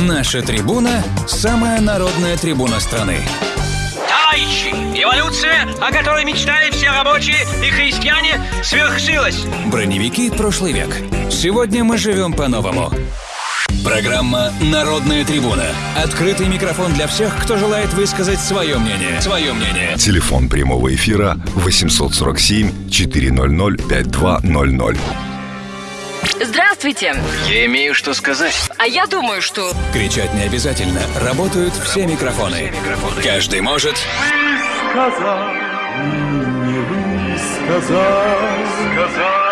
Наша трибуна – самая народная трибуна страны. Товарищи, эволюция, о которой мечтали все рабочие и христиане, свершилась. Броневики прошлый век. Сегодня мы живем по-новому. Программа «Народная трибуна». Открытый микрофон для всех, кто желает высказать свое мнение. Свое мнение. Телефон прямого эфира 847 400 5200. Здравствуйте. Я имею что сказать. А я думаю, что... Кричать не обязательно. Работают все микрофоны. Каждый может... сказал, не высказал, сказал.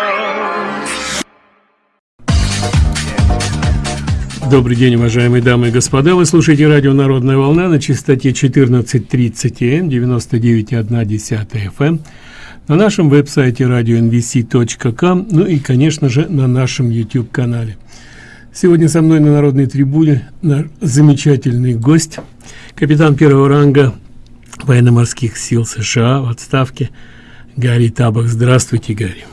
Добрый день, уважаемые дамы и господа. Вы слушаете радио «Народная волна» на частоте 14.30 М, 99,1 FM, на нашем веб-сайте radio.nvc.com, ну и, конечно же, на нашем YouTube-канале. Сегодня со мной на Народной трибуне наш замечательный гость, капитан первого ранга военно-морских сил США в отставке Гарри Табах. Здравствуйте, Гарри.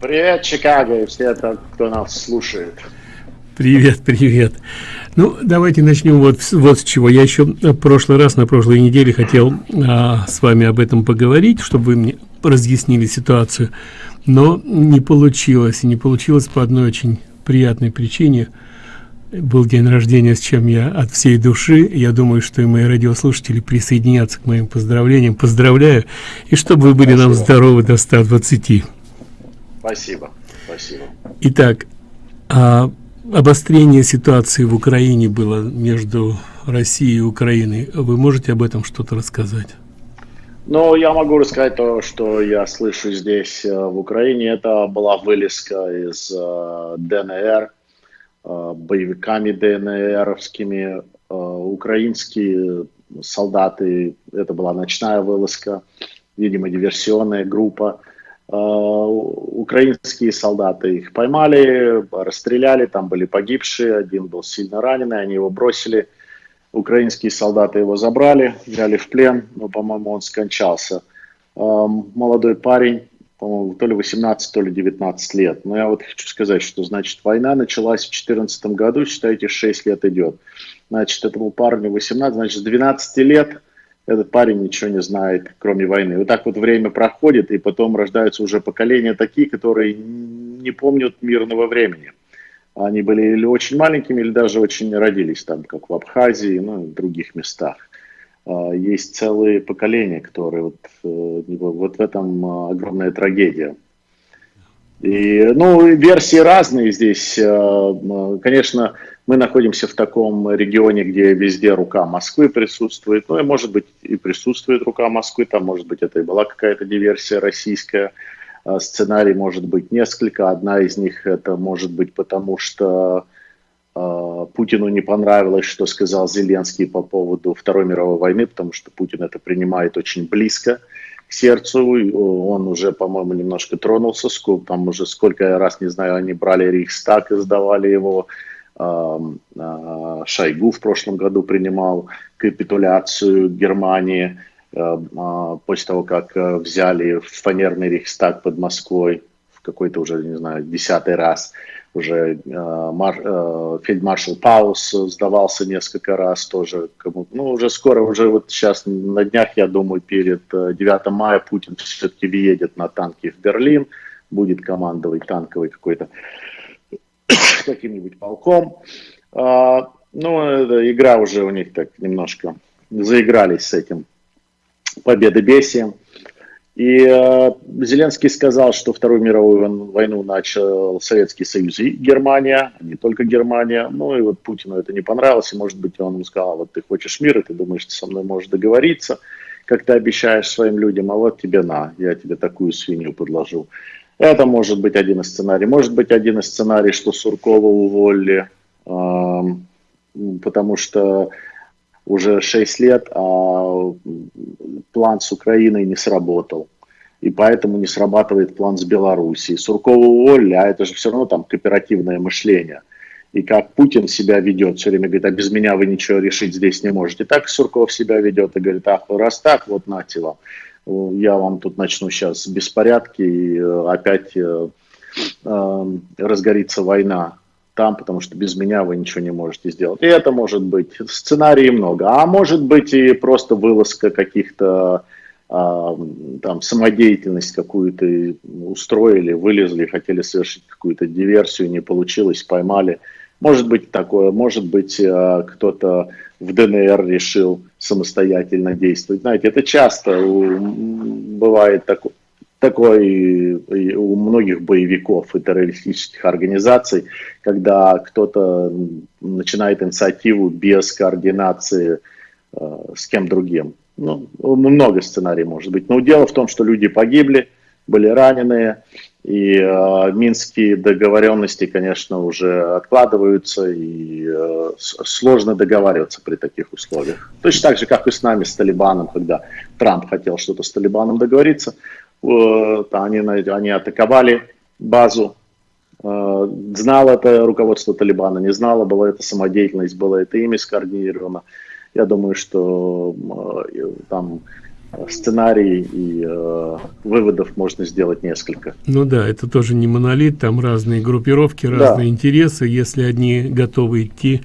Привет, Чикаго и все, кто нас слушает. Привет, привет. Ну, давайте начнем вот, вот с чего. Я еще в прошлый раз, на прошлой неделе хотел а, с вами об этом поговорить, чтобы вы мне разъяснили ситуацию. Но не получилось. И не получилось по одной очень приятной причине. Был день рождения, с чем я от всей души. Я думаю, что и мои радиослушатели присоединятся к моим поздравлениям. Поздравляю. И чтобы вы были Спасибо. нам здоровы до 120. Спасибо. Спасибо. Итак, а обострение ситуации в Украине было между Россией и Украиной. Вы можете об этом что-то рассказать? Ну, я могу рассказать то, что я слышу здесь, э, в Украине. Это была вылезка из э, ДНР, э, боевиками ДНРовскими. Украинские солдаты, это была ночная вылазка, видимо, диверсионная группа. Э, украинские солдаты их поймали, расстреляли, там были погибшие, один был сильно раненый, они его бросили. Украинские солдаты его забрали, взяли в плен, но, по-моему, он скончался. Эм, молодой парень, по-моему, то ли 18, то ли 19 лет. Но я вот хочу сказать, что, значит, война началась в 2014 году, считайте, 6 лет идет. Значит, этому парню 18, значит, с 12 лет – этот парень ничего не знает, кроме войны. Вот так вот время проходит, и потом рождаются уже поколения такие, которые не помнят мирного времени. Они были или очень маленькими, или даже очень родились там, как в Абхазии, ну в других местах. А, есть целые поколения, которые вот, э, вот в этом а, огромная трагедия. И, ну, версии разные здесь. А, конечно, мы находимся в таком регионе, где везде рука Москвы присутствует. Ну и может быть и присутствует рука Москвы, там может быть это и была какая-то диверсия российская. А, сценарий может быть несколько. Одна из них это может быть потому, что э, Путину не понравилось, что сказал Зеленский по поводу Второй мировой войны, потому что Путин это принимает очень близко к сердцу. Он уже, по-моему, немножко тронулся. Там уже сколько раз, не знаю, они брали Рейхстаг и сдавали его Шойгу в прошлом году принимал капитуляцию Германии а, после того, как взяли фанерный Рейхстаг под Москвой в какой-то уже, не знаю, десятый раз. Уже мар, фельдмаршал Паус сдавался несколько раз тоже. Кому, ну, уже скоро, уже вот сейчас на днях, я думаю, перед 9 мая Путин все-таки въедет на танки в Берлин, будет командовать танковый какой-то каким-нибудь полком. А, ну, эта игра уже у них так немножко заигрались с этим победобесием. И э, Зеленский сказал, что Вторую мировую войну начал Советский Союз и Германия, а не только Германия. Ну и вот Путину это не понравилось, и может быть он ему сказал, вот ты хочешь мира, ты думаешь, ты со мной можешь договориться, как ты обещаешь своим людям, а вот тебе на, я тебе такую свинью подложу. Это может быть один из сценарий. Может быть один из сценарий, что Суркова уволили, э, потому что уже 6 лет, а план с Украиной не сработал. И поэтому не срабатывает план с Белоруссией. Суркова уволили, а это же все равно там кооперативное мышление. И как Путин себя ведет, все время говорит, а без меня вы ничего решить здесь не можете. Так Сурков себя ведет и говорит, ах, раз так, вот нате вам я вам тут начну сейчас беспорядки, и э, опять э, э, разгорится война там, потому что без меня вы ничего не можете сделать. И это может быть сценарий много, а может быть и просто вылазка каких-то там самодеятельность какую-то устроили, вылезли, хотели совершить какую-то диверсию, не получилось, поймали. Может быть такое, может быть кто-то в ДНР решил самостоятельно действовать. Знаете, это часто бывает такое такой у многих боевиков и террористических организаций, когда кто-то начинает инициативу без координации э, с кем другим. Ну, много сценариев может быть. Но дело в том, что люди погибли, были раненые, и э, минские договоренности, конечно, уже откладываются, и э, сложно договариваться при таких условиях. Точно так же, как и с нами, с Талибаном, когда Трамп хотел что-то с Талибаном договориться, э, они, они атаковали базу, э, знало это руководство Талибана, не знало, была это самодеятельность, было это ими скоординировано. Я думаю, что э, там сценарий и э, выводов можно сделать несколько. Ну да, это тоже не монолит, там разные группировки, разные да. интересы. Если одни готовы идти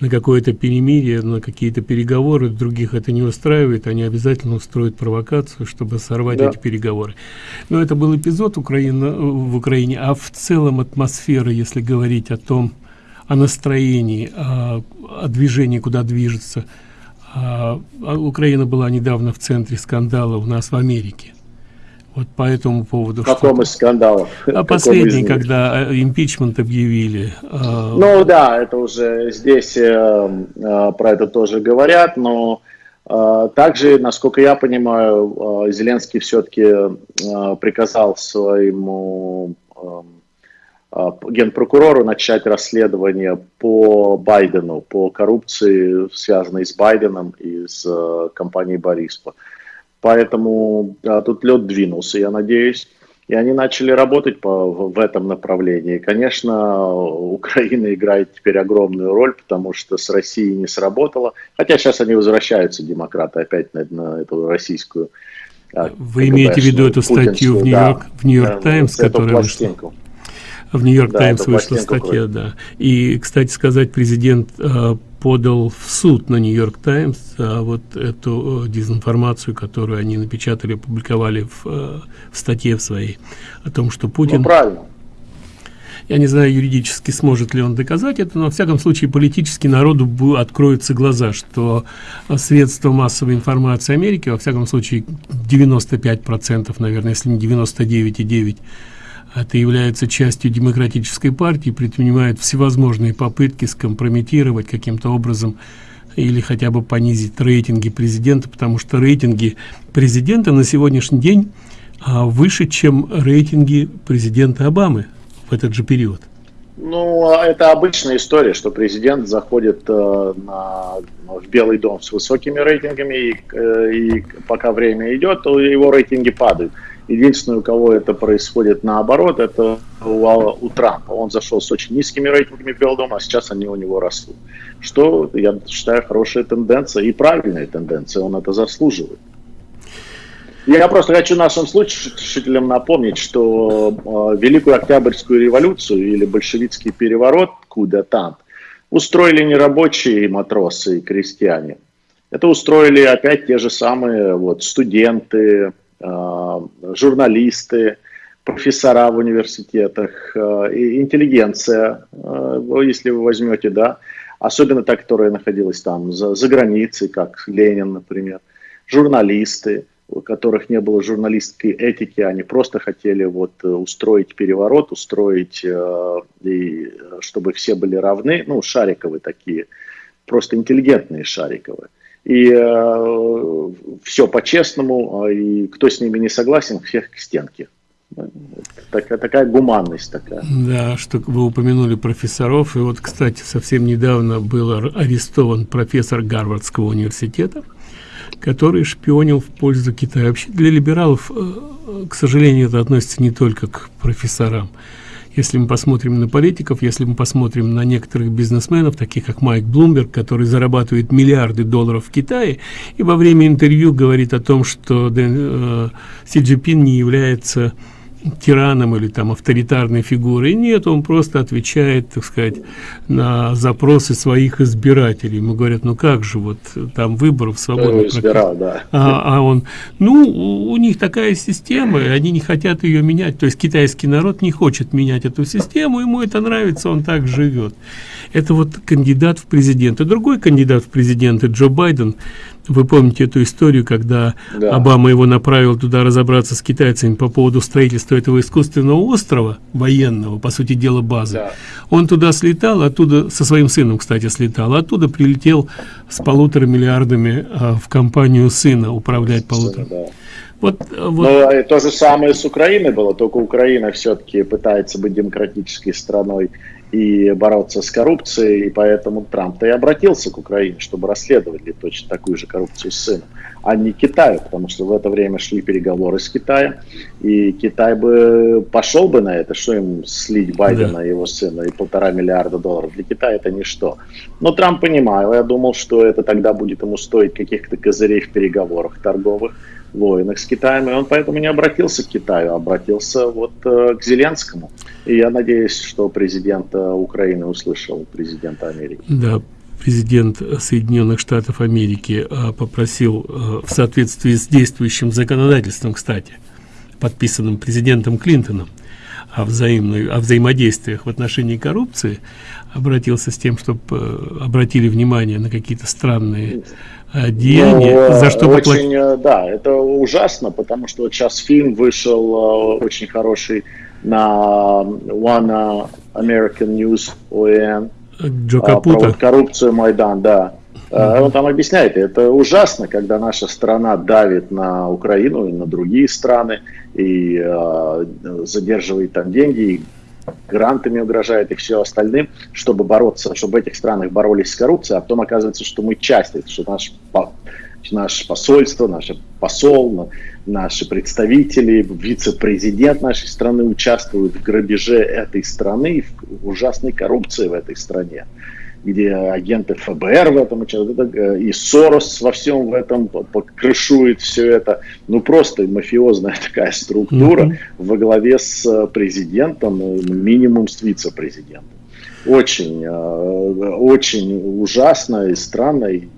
на какое-то перемирие, на какие-то переговоры, других это не устраивает, они обязательно устроят провокацию, чтобы сорвать да. эти переговоры. Но это был эпизод Украины, в Украине, а в целом атмосфера, если говорить о том, о настроении, о, о движении, куда движется – а, а Украина была недавно в центре скандала у нас в Америке. Вот по этому поводу. Каком из скандалов? А последний, когда э, импичмент объявили. А, ну да, это уже здесь э, э, про это тоже говорят, но также, насколько я понимаю, Зеленский все-таки приказал своему э, а, генпрокурору начать расследование по Байдену, по коррупции, связанной с Байденом и с э, компанией Бориспа. Поэтому да, тут лед двинулся, я надеюсь. И они начали работать по, в этом направлении. Конечно, Украина играет теперь огромную роль, потому что с Россией не сработало. Хотя сейчас они возвращаются, демократы, опять на, на эту российскую. А, Вы имеете в виду эту статью в Нью-Йорк да, Нью Таймс, которая вышла? В Нью-Йорк да, Таймс вышла статья, да. И, кстати сказать, президент э, подал в суд на Нью-Йорк Таймс а вот эту э, дезинформацию, которую они напечатали, опубликовали в, э, в статье в своей, о том, что Путин... Ну, правильно. Я не знаю юридически, сможет ли он доказать это, но, во всяком случае, политически народу откроются глаза, что средства массовой информации Америки, во всяком случае, 95%, наверное, если не 99,9%, это является частью демократической партии, предпринимает всевозможные попытки скомпрометировать каким-то образом или хотя бы понизить рейтинги президента, потому что рейтинги президента на сегодняшний день а, выше, чем рейтинги президента Обамы в этот же период. Ну, это обычная история, что президент заходит э, на, в Белый дом с высокими рейтингами, и, э, и пока время идет, его рейтинги падают. Единственное, у кого это происходит наоборот, это у, у Трампа. Он зашел с очень низкими рейтингами в Белый дом, а сейчас они у него растут. Что, я считаю, хорошая тенденция и правильная тенденция, он это заслуживает. Я просто хочу нашим слушателям напомнить, что э, Великую Октябрьскую революцию или большевистский переворот, куда там, устроили не рабочие матросы и крестьяне. Это устроили опять те же самые вот, студенты, журналисты, профессора в университетах, э, и интеллигенция, э, если вы возьмете, да, особенно та, которая находилась там за, за границей, как Ленин, например, журналисты, у которых не было журналистской этики, они просто хотели вот э, устроить переворот, устроить, э, и, чтобы все были равны, ну, шариковые такие, просто интеллигентные шариковые. И э, все по-честному, а, и кто с ними не согласен, всех к стенке. Такая, такая гуманность такая. Да, что вы упомянули профессоров. И вот, кстати, совсем недавно был арестован профессор Гарвардского университета, который шпионил в пользу Китая. Вообще для либералов, э, к сожалению, это относится не только к профессорам. Если мы посмотрим на политиков, если мы посмотрим на некоторых бизнесменов, таких как Майк Блумберг, который зарабатывает миллиарды долларов в Китае, и во время интервью говорит о том, что Дэн, э, не является тираном или там авторитарной фигурой. Нет, он просто отвечает, так сказать, на запросы своих избирателей. Ему говорят, ну как же, вот там выборов свободно. избирал, да. А, а он, ну, у них такая система, и они не хотят ее менять. То есть китайский народ не хочет менять эту систему, ему это нравится, он так живет. Это вот кандидат в президенты. Другой кандидат в президенты, Джо Байден, вы помните эту историю, когда да. Обама его направил туда разобраться с китайцами по поводу строительства этого искусственного острова военного, по сути дела базы. Да. Он туда слетал, оттуда со своим сыном, кстати, слетал, оттуда прилетел с полутора миллиардами а, в компанию сына управлять полутора. Да. Вот, вот. Но то же самое с Украиной было, только Украина все-таки пытается быть демократической страной и бороться с коррупцией, и поэтому Трамп-то и обратился к Украине, чтобы расследовали точно такую же коррупцию с сыном, а не Китаю, потому что в это время шли переговоры с Китаем, и Китай бы пошел бы на это, что им слить Байдена и его сына и полтора миллиарда долларов. Для Китая это ничто. Но Трамп понимал, я думал, что это тогда будет ему стоить каких-то козырей в переговорах торговых, войнах с Китаем, и он поэтому не обратился к Китаю, а обратился вот э, к Зеленскому. И я надеюсь, что президент э, Украины услышал президента Америки. Да, президент Соединенных Штатов Америки э, попросил в соответствии с действующим законодательством, кстати, подписанным президентом Клинтоном, о, взаимной, о взаимодействиях в отношении коррупции, обратился с тем, чтобы обратили внимание на какие-то странные деяния, ну, за что очень, поплатить. Э, да, это ужасно, потому что вот сейчас фильм вышел э, очень хороший на One American News OAN. Джо Капута. Про вот коррупцию Майдан, да. Uh-huh. Он там объясняет, это ужасно, когда наша страна давит на Украину и на другие страны и э, задерживает там деньги, и грантами угрожает и все остальным, чтобы бороться, чтобы в этих странах боролись с коррупцией, а потом оказывается, что мы часть, что наш, наше посольство, наш посол, наши представители, вице-президент нашей страны участвуют в грабеже этой страны, в ужасной коррупции в этой стране где агенты ФБР в этом участвуют, э, и Сорос во всем в этом крышует все это. Ну, просто мафиозная такая структура mm-hmm. во главе с э, президентом, э, минимум с вице-президентом. Очень, очень ужасно и странно, и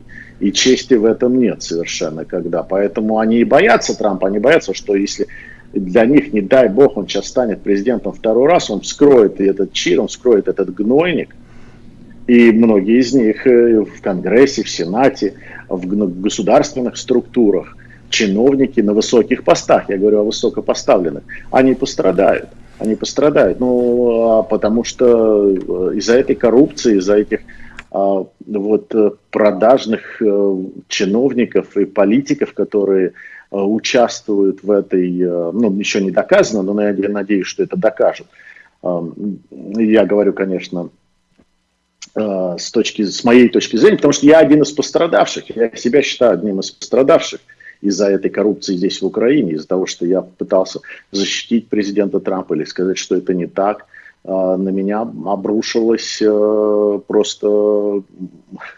чести в этом нет совершенно, когда. Поэтому они и боятся Трампа, они боятся, что если для них, не дай бог, он сейчас станет президентом второй раз, он вскроет этот чир, он вскроет этот гнойник, и многие из них э, в Конгрессе, в Сенате, в государственных структурах, чиновники на высоких постах, я говорю о высокопоставленных, они пострадают. Они пострадают, ну, а потому что э, из-за этой коррупции, из-за этих вот э, продажных чиновников и политиков, которые участвуют в этой, ну, еще не доказано, но я надеюсь, что это докажут. Я говорю, конечно, Э, с, точки, с моей точки зрения, потому что я один из пострадавших, я себя считаю одним из пострадавших из-за этой коррупции здесь в Украине, из-за того, что я пытался защитить президента Трампа или сказать, что это не так, э, на меня обрушилась э, просто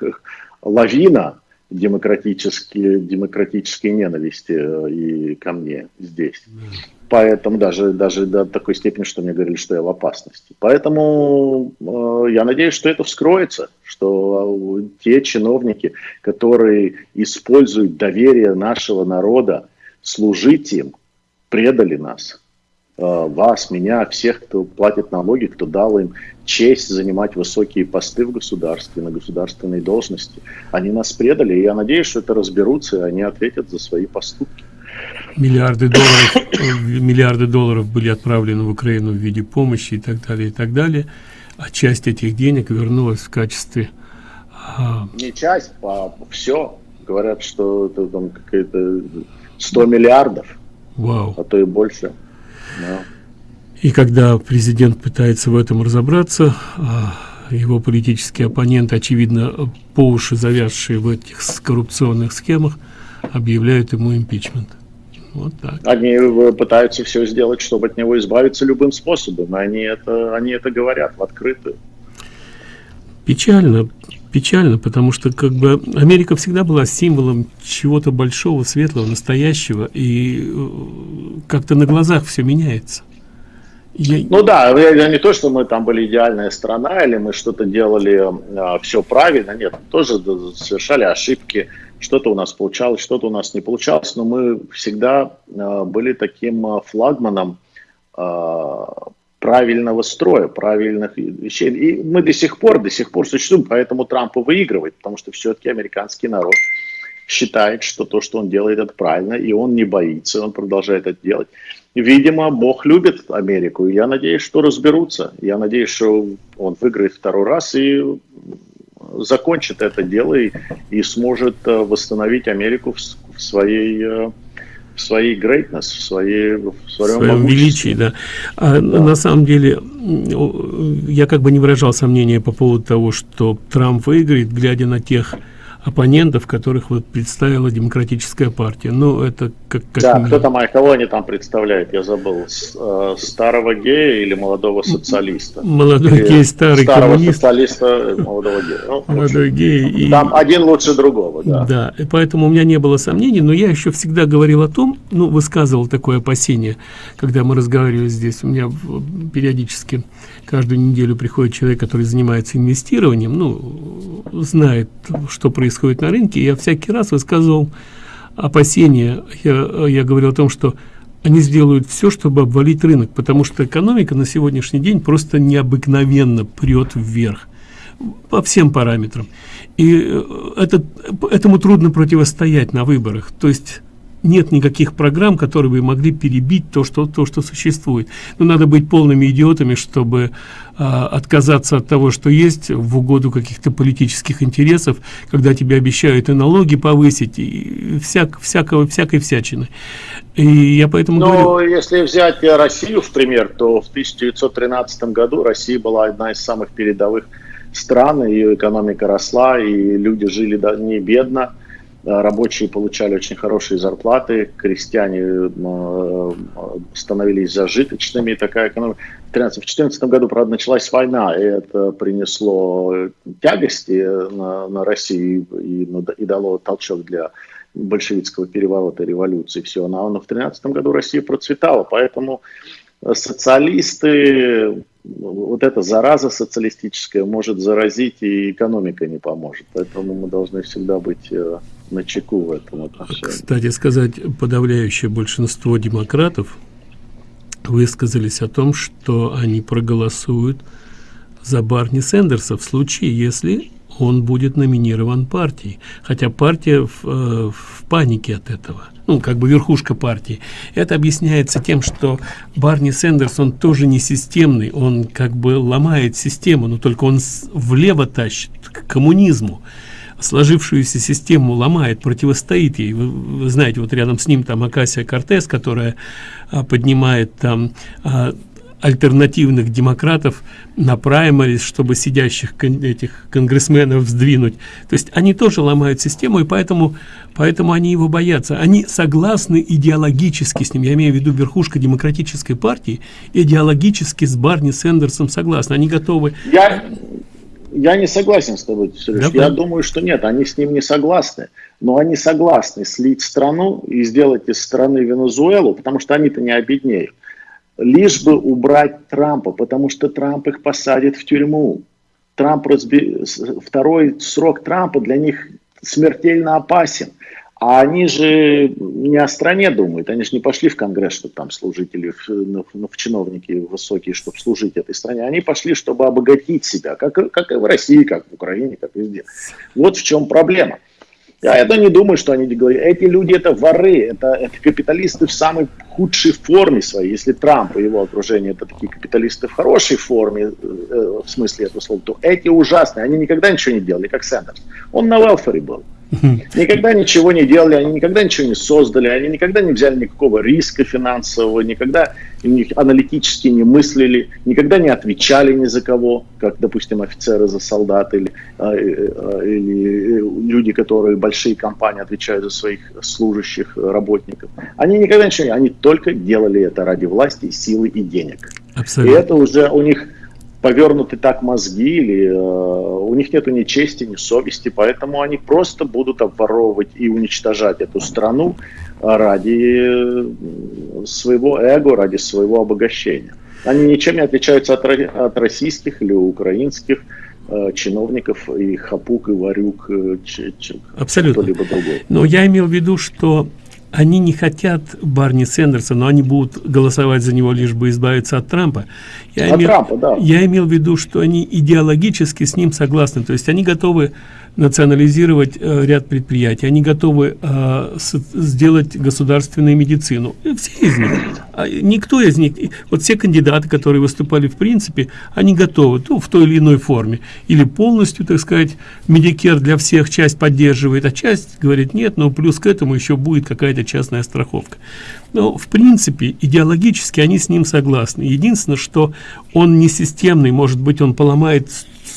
лавина демократической, демократической ненависти и ко мне здесь. Поэтому даже, даже до такой степени, что мне говорили, что я в опасности. Поэтому э, я надеюсь, что это вскроется, что э, те чиновники, которые используют доверие нашего народа, служить им, предали нас. Э, вас, меня, всех, кто платит налоги, кто дал им честь занимать высокие посты в государстве, на государственной должности. Они нас предали, и я надеюсь, что это разберутся, и они ответят за свои поступки миллиарды долларов, миллиарды долларов были отправлены в Украину в виде помощи и так далее, и так далее. А часть этих денег вернулась в качестве... А... Не часть, а все. Говорят, что это там какие-то 100 миллиардов, Вау. а то и больше. И когда президент пытается в этом разобраться, а, его политические оппоненты, очевидно, по уши завязшие в этих коррупционных схемах, объявляют ему импичмент. Вот так. Они э, пытаются все сделать, чтобы от него избавиться любым способом. Они это, они это говорят в открытую. Печально, печально, потому что как бы Америка всегда была символом чего-то большого, светлого, настоящего, и э, как-то на глазах все меняется. Я... Ну да, это не то, что мы там были идеальная страна, или мы что-то делали э, все правильно, нет, тоже совершали ошибки, что-то у нас получалось, что-то у нас не получалось, но мы всегда э, были таким э, флагманом э, правильного строя, правильных вещей. И мы до сих пор, до сих пор существуем, поэтому Трамп выигрывает, потому что все-таки американский народ считает, что то, что он делает, это правильно, и он не боится, он продолжает это делать. Видимо, Бог любит Америку, и я надеюсь, что разберутся. Я надеюсь, что он выиграет второй раз и закончит это дело и, и сможет э, восстановить Америку в, в своей э, в своей greatness, в, своей, в своем, своем величии, да. А, да. На самом деле, я как бы не выражал сомнения по поводу того, что Трамп выиграет, глядя на тех оппонентов, которых вот представила демократическая партия. Ну, это как... как да, кто там, а кого они там представляют, я забыл. С, э, старого гея или молодого социалиста? Молодой или гей, старый старого коммунист. социалиста, молодого гея. Ну, молодой гей. И... Там один лучше другого, да. Да, и поэтому у меня не было сомнений, но я еще всегда говорил о том, ну, высказывал такое опасение, когда мы разговаривали здесь. У меня периодически каждую неделю приходит человек, который занимается инвестированием, ну, знает, что происходит на рынке. Я всякий раз высказывал опасения. Я, я говорил о том, что они сделают все, чтобы обвалить рынок, потому что экономика на сегодняшний день просто необыкновенно прет вверх по всем параметрам. И э, это, этому трудно противостоять на выборах. То есть нет никаких программ, которые бы могли перебить то, что, то, что существует. Но надо быть полными идиотами, чтобы а, отказаться от того, что есть, в угоду каких-то политических интересов, когда тебе обещают и налоги повысить, и всяк, всякого, всякой всячины. И я поэтому Но говорю... если взять Россию в пример, то в 1913 году Россия была одна из самых передовых стран, ее экономика росла, и люди жили не бедно рабочие получали очень хорошие зарплаты, крестьяне э, становились зажиточными, такая экономика. В 2014 году, правда, началась война, и это принесло тягости на, на Россию и, и дало толчок для большевистского переворота, революции, все. Но, но в 2013 году Россия процветала, поэтому социалисты, вот эта зараза социалистическая может заразить, и экономика не поможет. Поэтому мы должны всегда быть э, на чеку в этом отношении. Кстати сказать, подавляющее большинство демократов высказались о том, что они проголосуют за Барни Сендерса в случае, если он будет номинирован партией. Хотя партия в, э, в панике от этого. Ну, как бы верхушка партии. Это объясняется тем, что Барни Сендерс, он тоже не системный, он как бы ломает систему, но только он влево тащит к коммунизму сложившуюся систему ломает, противостоит ей. Вы, вы знаете, вот рядом с ним там Акасия Кортес, которая а, поднимает там а, альтернативных демократов на праймарис, чтобы сидящих кон этих конгрессменов сдвинуть. То есть они тоже ломают систему, и поэтому, поэтому они его боятся. Они согласны идеологически с ним, я имею в виду верхушка демократической партии, идеологически с Барни Сендерсом согласны. Они готовы... Я, я не согласен с тобой, Сереж. Да, я да. думаю, что нет, они с ним не согласны. Но они согласны слить страну и сделать из страны Венесуэлу, потому что они-то не обеднеют. Лишь бы убрать Трампа, потому что Трамп их посадит в тюрьму. Трамп разби... Второй срок Трампа для них смертельно опасен. А они же не о стране думают, они же не пошли в Конгресс, чтобы там служители, в, ну, ну, в чиновники высокие, чтобы служить этой стране. Они пошли, чтобы обогатить себя, как, как и в России, как в Украине, как везде. Вот в чем проблема. Я это не думаю, что они говорят. Эти люди это воры, это, это капиталисты в самой худшей форме своей. Если Трамп и его окружение это такие капиталисты в хорошей форме, э, в смысле этого слова, то эти ужасные, они никогда ничего не делали, как Сендерс. Он на велфере был. Никогда ничего не делали, они никогда ничего не создали, они никогда не взяли никакого риска финансового, никогда аналитически не мыслили, никогда не отвечали ни за кого, как, допустим, офицеры за солдат или, а, а, или люди, которые большие компании отвечают за своих служащих, работников. Они никогда ничего не они только делали это ради власти, силы и денег. Абсолютно. И это уже у них повернуты так мозги, или э, у них нету ни чести, ни совести, поэтому они просто будут обворовывать и уничтожать эту страну ради своего эго, ради своего обогащения. Они ничем не отличаются от, от российских или украинских э, чиновников и хапук, и варюк, э, Абсолютно. кто-либо другой. Но я имел в виду, что они не хотят Барни Сендерса, но они будут голосовать за него, лишь бы избавиться от Трампа. Я, от имел, Трампа, да. я имел в виду, что они идеологически с ним согласны, то есть они готовы национализировать э, ряд предприятий, они готовы э, сделать государственную медицину. И все из них, а никто из них, вот все кандидаты, которые выступали в принципе, они готовы ну, в той или иной форме. Или полностью, так сказать, Медикер для всех часть поддерживает, а часть говорит нет, но плюс к этому еще будет какая-то частная страховка. Но в принципе идеологически они с ним согласны. Единственное, что он не системный, может быть он поломает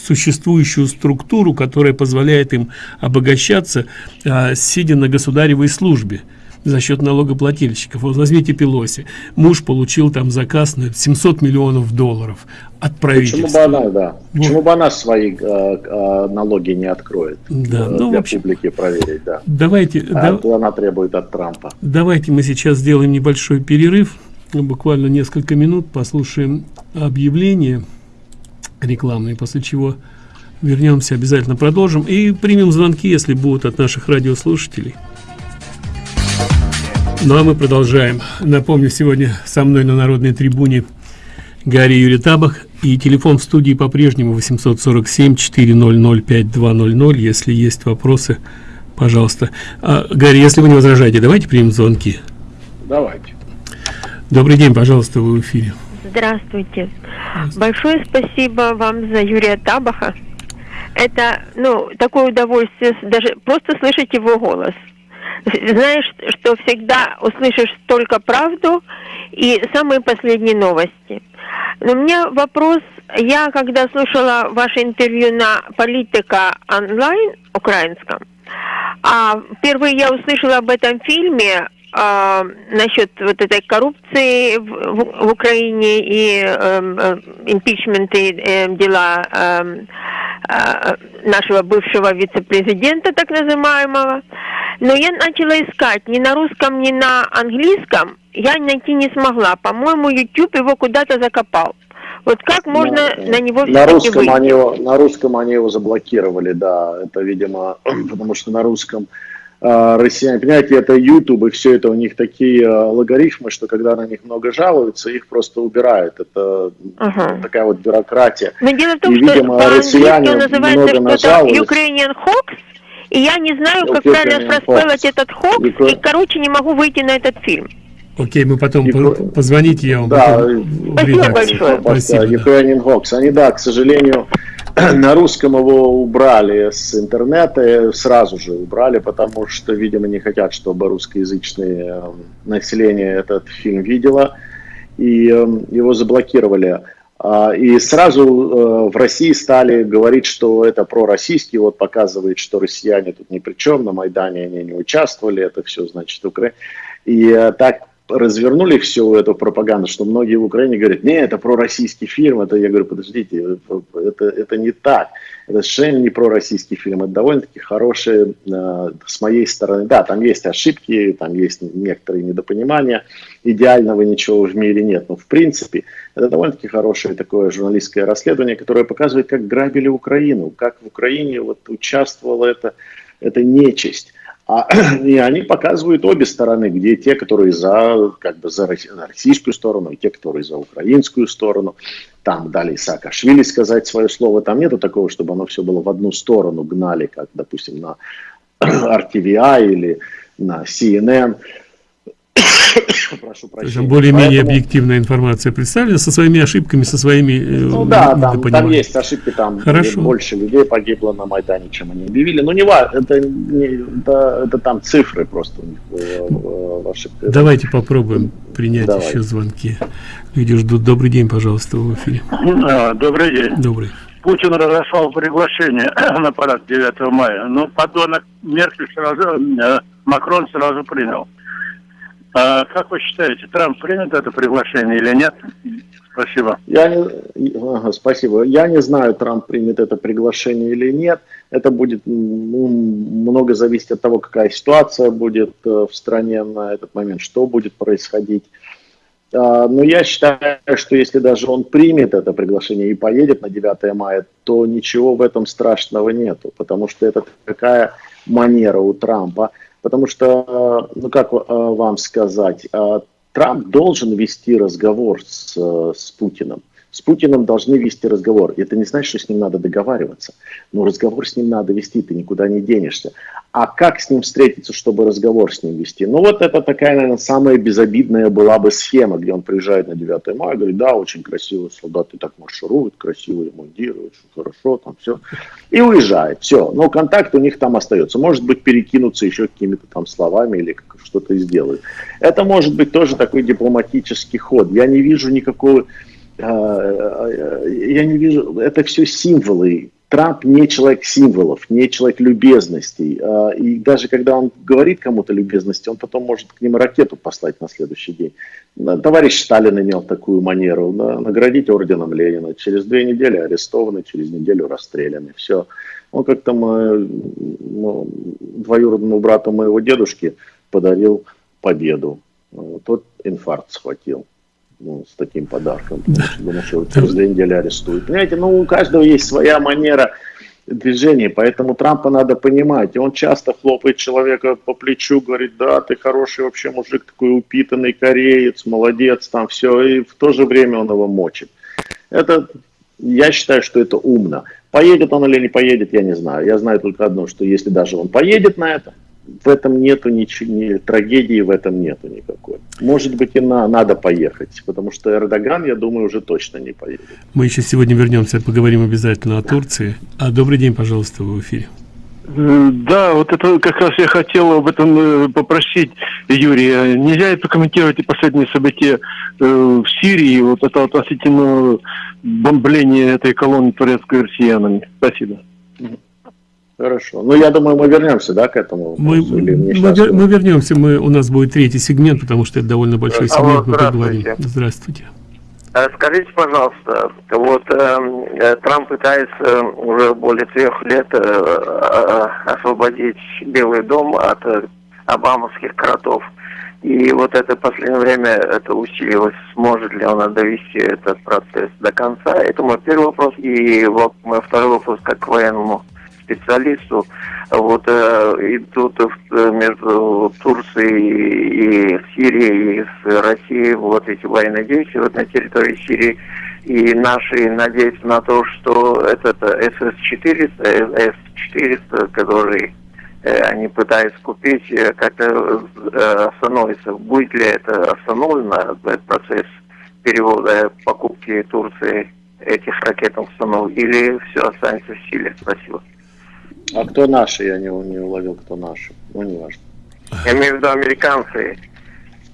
существующую структуру, которая позволяет им обогащаться, а, сидя на государевой службе за счет налогоплательщиков. Вот возьмите Пелоси. Муж получил там заказ на 700 миллионов долларов от правительства. Почему бы она, да. Вот. Почему бы она свои э, э, налоги не откроет да, э, ну, для общем, публики проверить, да. Давайте. А да, она требует от Трампа. Давайте мы сейчас сделаем небольшой перерыв, буквально несколько минут, послушаем объявление рекламные, после чего вернемся, обязательно продолжим и примем звонки, если будут от наших радиослушателей. Ну а мы продолжаем. Напомню, сегодня со мной на народной трибуне Гарри Юрий Табах и телефон в студии по-прежнему 847 400 5200. Если есть вопросы, пожалуйста. А, Гарри, если вы не возражаете, давайте примем звонки. Давайте. Добрый день, пожалуйста, вы в эфире. Здравствуйте. Большое спасибо вам за Юрия Табаха. Это, ну, такое удовольствие даже просто слышать его голос. Знаешь, что всегда услышишь только правду и самые последние новости. Но у меня вопрос, я когда слушала ваше интервью на Политика онлайн украинском, а впервые я услышала об этом фильме а, насчет вот этой коррупции в, в, в Украине и эм, э, импичменты э, дела э, э, нашего бывшего вице-президента, так называемого. Но я начала искать ни на русском, ни на английском. Я найти не смогла. По-моему, YouTube его куда-то закопал. Вот как можно на, на него на русском они его, на русском они его заблокировали, да. Это, видимо, потому что на русском россияне. Понимаете, это YouTube, и все это у них такие а, логарифмы, что когда на них много жалуются, их просто убирают. Это ага. такая вот бюрократия. Но дело в том, и, видимо, что россияне называется что-то Ukrainian Hoax, и я не знаю, как Ukrainian правильно расспелать этот хокс, Ukra... и, короче, не могу выйти на этот фильм. Окей, мы потом и... позвоните, я вам да, Спасибо большое. Спасибо, да. Ukrainian Hoax. Они, да, к сожалению, на русском его убрали с интернета, сразу же убрали, потому что, видимо, не хотят, чтобы русскоязычное э, население этот фильм видело, и э, его заблокировали. А, и сразу э, в России стали говорить, что это пророссийский, вот показывает, что россияне тут ни при чем, на Майдане они не участвовали, это все значит Украина. И так развернули всю эту пропаганду, что многие в Украине говорят, не, это пророссийский фильм, это я говорю, подождите, это, это не так, это совершенно не пророссийский фильм, это довольно-таки хороший э, с моей стороны, да, там есть ошибки, там есть некоторые недопонимания, идеального ничего в мире нет, но в принципе это довольно-таки хорошее такое журналистское расследование, которое показывает, как грабили Украину, как в Украине вот участвовала эта, эта нечисть. А, и они показывают обе стороны, где те, которые за, как бы за российскую сторону, и те, которые за украинскую сторону. Там дали Саакашвили сказать свое слово. Там нету такого, чтобы оно все было в одну сторону гнали, как, допустим, на RTVI или на CNN. Прошу прощения. Более-менее Поэтому... объективная информация представлена со своими ошибками, со своими э, Ну да, там, там есть ошибки, там Хорошо. больше людей погибло на Майдане, чем они объявили. Но не важно, это, не, это, это там цифры просто у них в ошибках. Давайте попробуем принять Давай. еще звонки. Люди ждут. Добрый день, пожалуйста, в эфире. Добрый день. Добрый. Путин разослал приглашение на парад 9 мая, но подонок Меркель сразу, э, Макрон сразу принял. А как вы считаете, Трамп примет это приглашение или нет? Спасибо. Я не, спасибо. Я не знаю, Трамп примет это приглашение или нет. Это будет ну, много зависеть от того, какая ситуация будет э, в стране на этот момент, что будет происходить. А, но я считаю, что если даже он примет это приглашение и поедет на 9 мая, то ничего в этом страшного нету, потому что это такая манера у Трампа. Потому что, ну как а, вам сказать, а, Трамп должен вести разговор с, с Путиным. С Путиным должны вести разговор. Это не значит, что с ним надо договариваться. Но разговор с ним надо вести, ты никуда не денешься. А как с ним встретиться, чтобы разговор с ним вести? Ну вот это такая, наверное, самая безобидная была бы схема, где он приезжает на 9 мая, говорит, да, очень красиво, солдаты так маршируют, красиво ремонтируют, хорошо, там все. И уезжает, все. Но контакт у них там остается. Может быть, перекинуться еще какими-то там словами или что-то сделают. Это может быть тоже такой дипломатический ход. Я не вижу никакого я не вижу, это все символы. Трамп не человек символов, не человек любезностей. А, и даже когда он говорит кому-то любезности, он потом может к ним ракету послать на следующий день. Товарищ Сталин имел такую манеру. Наградить орденом Ленина. Через две недели арестованы, через неделю расстреляны. Все. Он как-то ну, двоюродному брату моего дедушки подарил победу. Тот инфаркт схватил ну, с таким подарком. Думаю, что через две недели арестуют. Понимаете, ну у каждого есть своя манера движения, поэтому Трампа надо понимать. И он часто хлопает человека по плечу, говорит, да, ты хороший вообще мужик, такой упитанный кореец, молодец, там все, и в то же время он его мочит. Это, я считаю, что это умно. Поедет он или не поедет, я не знаю. Я знаю только одно, что если даже он поедет на это, в этом нету ничего, ни, трагедии в этом нету никакой. Может быть и на, надо поехать, потому что Эрдоган, я думаю, уже точно не поедет. Мы еще сегодня вернемся, поговорим обязательно о Турции. А добрый день, пожалуйста, в эфире. Да, вот это как раз я хотел об этом э, попросить Юрия. Нельзя это комментировать и последние события э, в Сирии, вот это относительно бомбления этой колонны турецкой россиянами. Спасибо. Хорошо. Ну, я думаю, мы вернемся, да, к этому. Мы, мы, вер, мы вернемся, мы, у нас будет третий сегмент, потому что это довольно большой сегмент, Алло, мы поговорим. Здравствуйте. Э, скажите, пожалуйста, вот эм, э, Трамп пытается уже более трех лет э, э, освободить Белый дом от э, обамовских кротов. И вот это последнее время это усилилось. Сможет ли он довести этот процесс до конца? Это мой первый вопрос. И вот мой второй вопрос как к военному специалисту. Вот э, идут э, между Турцией и Сирией, и с Россией вот эти военные действия вот на территории Сирии. И наши надеются на то, что этот СС-400, С-400, который э, они пытаются купить, э, как-то э, остановится. Будет ли это остановлено, этот процесс перевода покупки Турции этих ракетных установок, или все останется в силе? Спасибо. А кто наши? Я не, не уловил, кто наши. Ну, не важно. Я имею в виду американцы.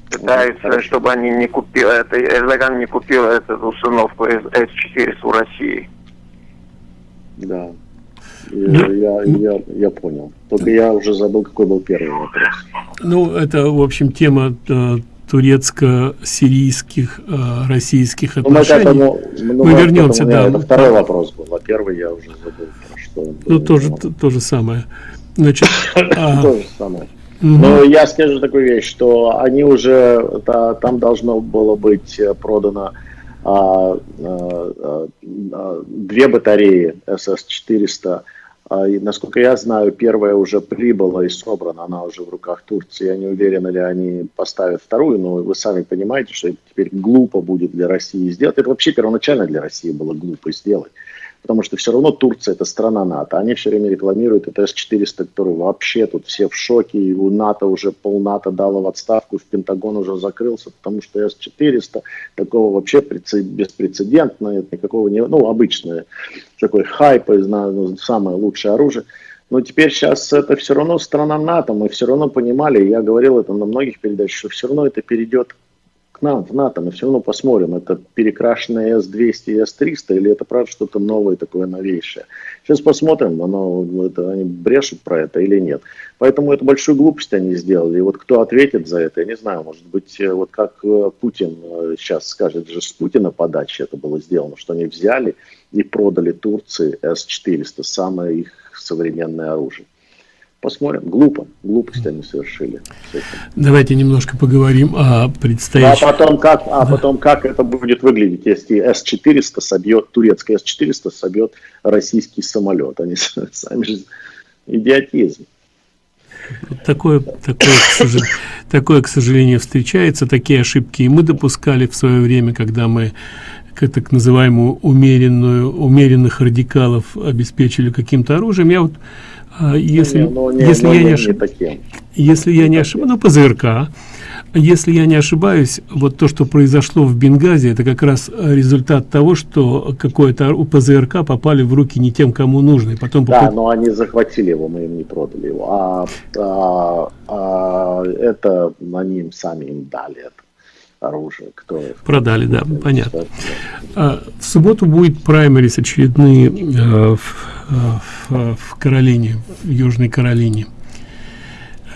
Пытаются, ну, чтобы они не купили, это, Эрдоган не купил эту установку С-400 у России. Да. Я, я, я, я понял. Только я уже забыл, какой был первый вопрос. Ну, это, в общем, тема э, турецко-сирийских, э, российских отношений. Ну, мы, этому, ну, мы вернемся, да. Это второй вопрос был, а первый я уже забыл что... Ну, тоже то, то же самое. Значит, а... То же самое. Но я скажу такую вещь, что они уже, там должно было быть продано а, а, а, две батареи СС-400. А, и, насколько я знаю, первая уже прибыла и собрана, она уже в руках Турции. Я не уверен, ли они поставят вторую, но вы сами понимаете, что это теперь глупо будет для России сделать. Это вообще первоначально для России было глупо сделать потому что все равно Турция это страна НАТО. Они все время рекламируют это С-400, который вообще тут все в шоке, и у НАТО уже пол НАТО дало в отставку, в Пентагон уже закрылся, потому что С-400 такого вообще беспрецедентного, никакого не, ну, обычное, такой хайп, знаю, ну, самое лучшее оружие. Но теперь сейчас это все равно страна НАТО, мы все равно понимали, я говорил это на многих передачах, что все равно это перейдет нам в НАТО, мы все равно посмотрим, это перекрашенное S200 и S300 или это правда что-то новое, такое новейшее. Сейчас посмотрим, оно, это, они брешут про это или нет. Поэтому эту большую глупость они сделали. И вот кто ответит за это, я не знаю, может быть, э, вот как э, Путин сейчас э, скажет, же с Путина подачи это было сделано, что они взяли и продали Турции С-400, самое их современное оружие. Посмотрим. Глупо, глупость они совершили. Давайте немножко поговорим о предстоящем. А потом как, а потом как это будет выглядеть, если С-400 собьет, турецкая С-400 собьет российский самолет. Они сами же идиотизм. Такое, такое, к сожалению, такое, к сожалению, встречается. Такие ошибки и мы допускали в свое время, когда мы к так называемую умеренную, умеренных радикалов обеспечили каким-то оружием. Я вот а, если, ну, не, если, я не ошиб... если я не ошибаюсь, ну, ПЗРК, если я не ошибаюсь, вот то, что произошло в Бенгази, это как раз результат того, что какое-то у ПЗРК попали в руки не тем, кому нужно. И потом да, попад... но они захватили его, мы им не продали его. А, а, а это они им сами им дали это оружие. Кто Продали, да, понятно. А, в субботу будет праймерис очередные э, в, э, в, в Каролине, в Южной Каролине.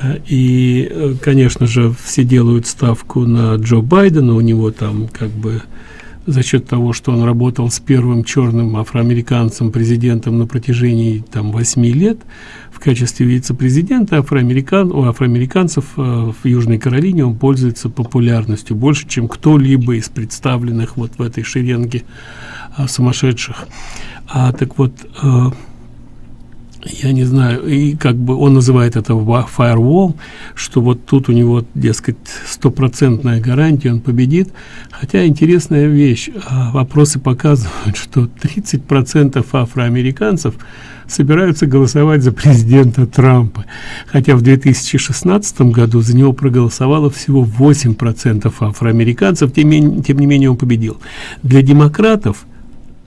Э, и, э, конечно же, все делают ставку на Джо Байдена, у него там как бы за счет того, что он работал с первым черным афроамериканцем президентом на протяжении там восьми лет в качестве вице-президента афроамерикан у афроамериканцев э, в Южной Каролине он пользуется популярностью больше, чем кто-либо из представленных вот в этой шеренге э, сумасшедших. А так вот э, я не знаю, и как бы он называет это firewall, что вот тут у него, дескать, стопроцентная гарантия, он победит. Хотя интересная вещь, а, вопросы показывают, что 30% афроамериканцев собираются голосовать за президента Трампа. Хотя в 2016 году за него проголосовало всего 8% афроамериканцев, тем, тем не менее он победил. Для демократов –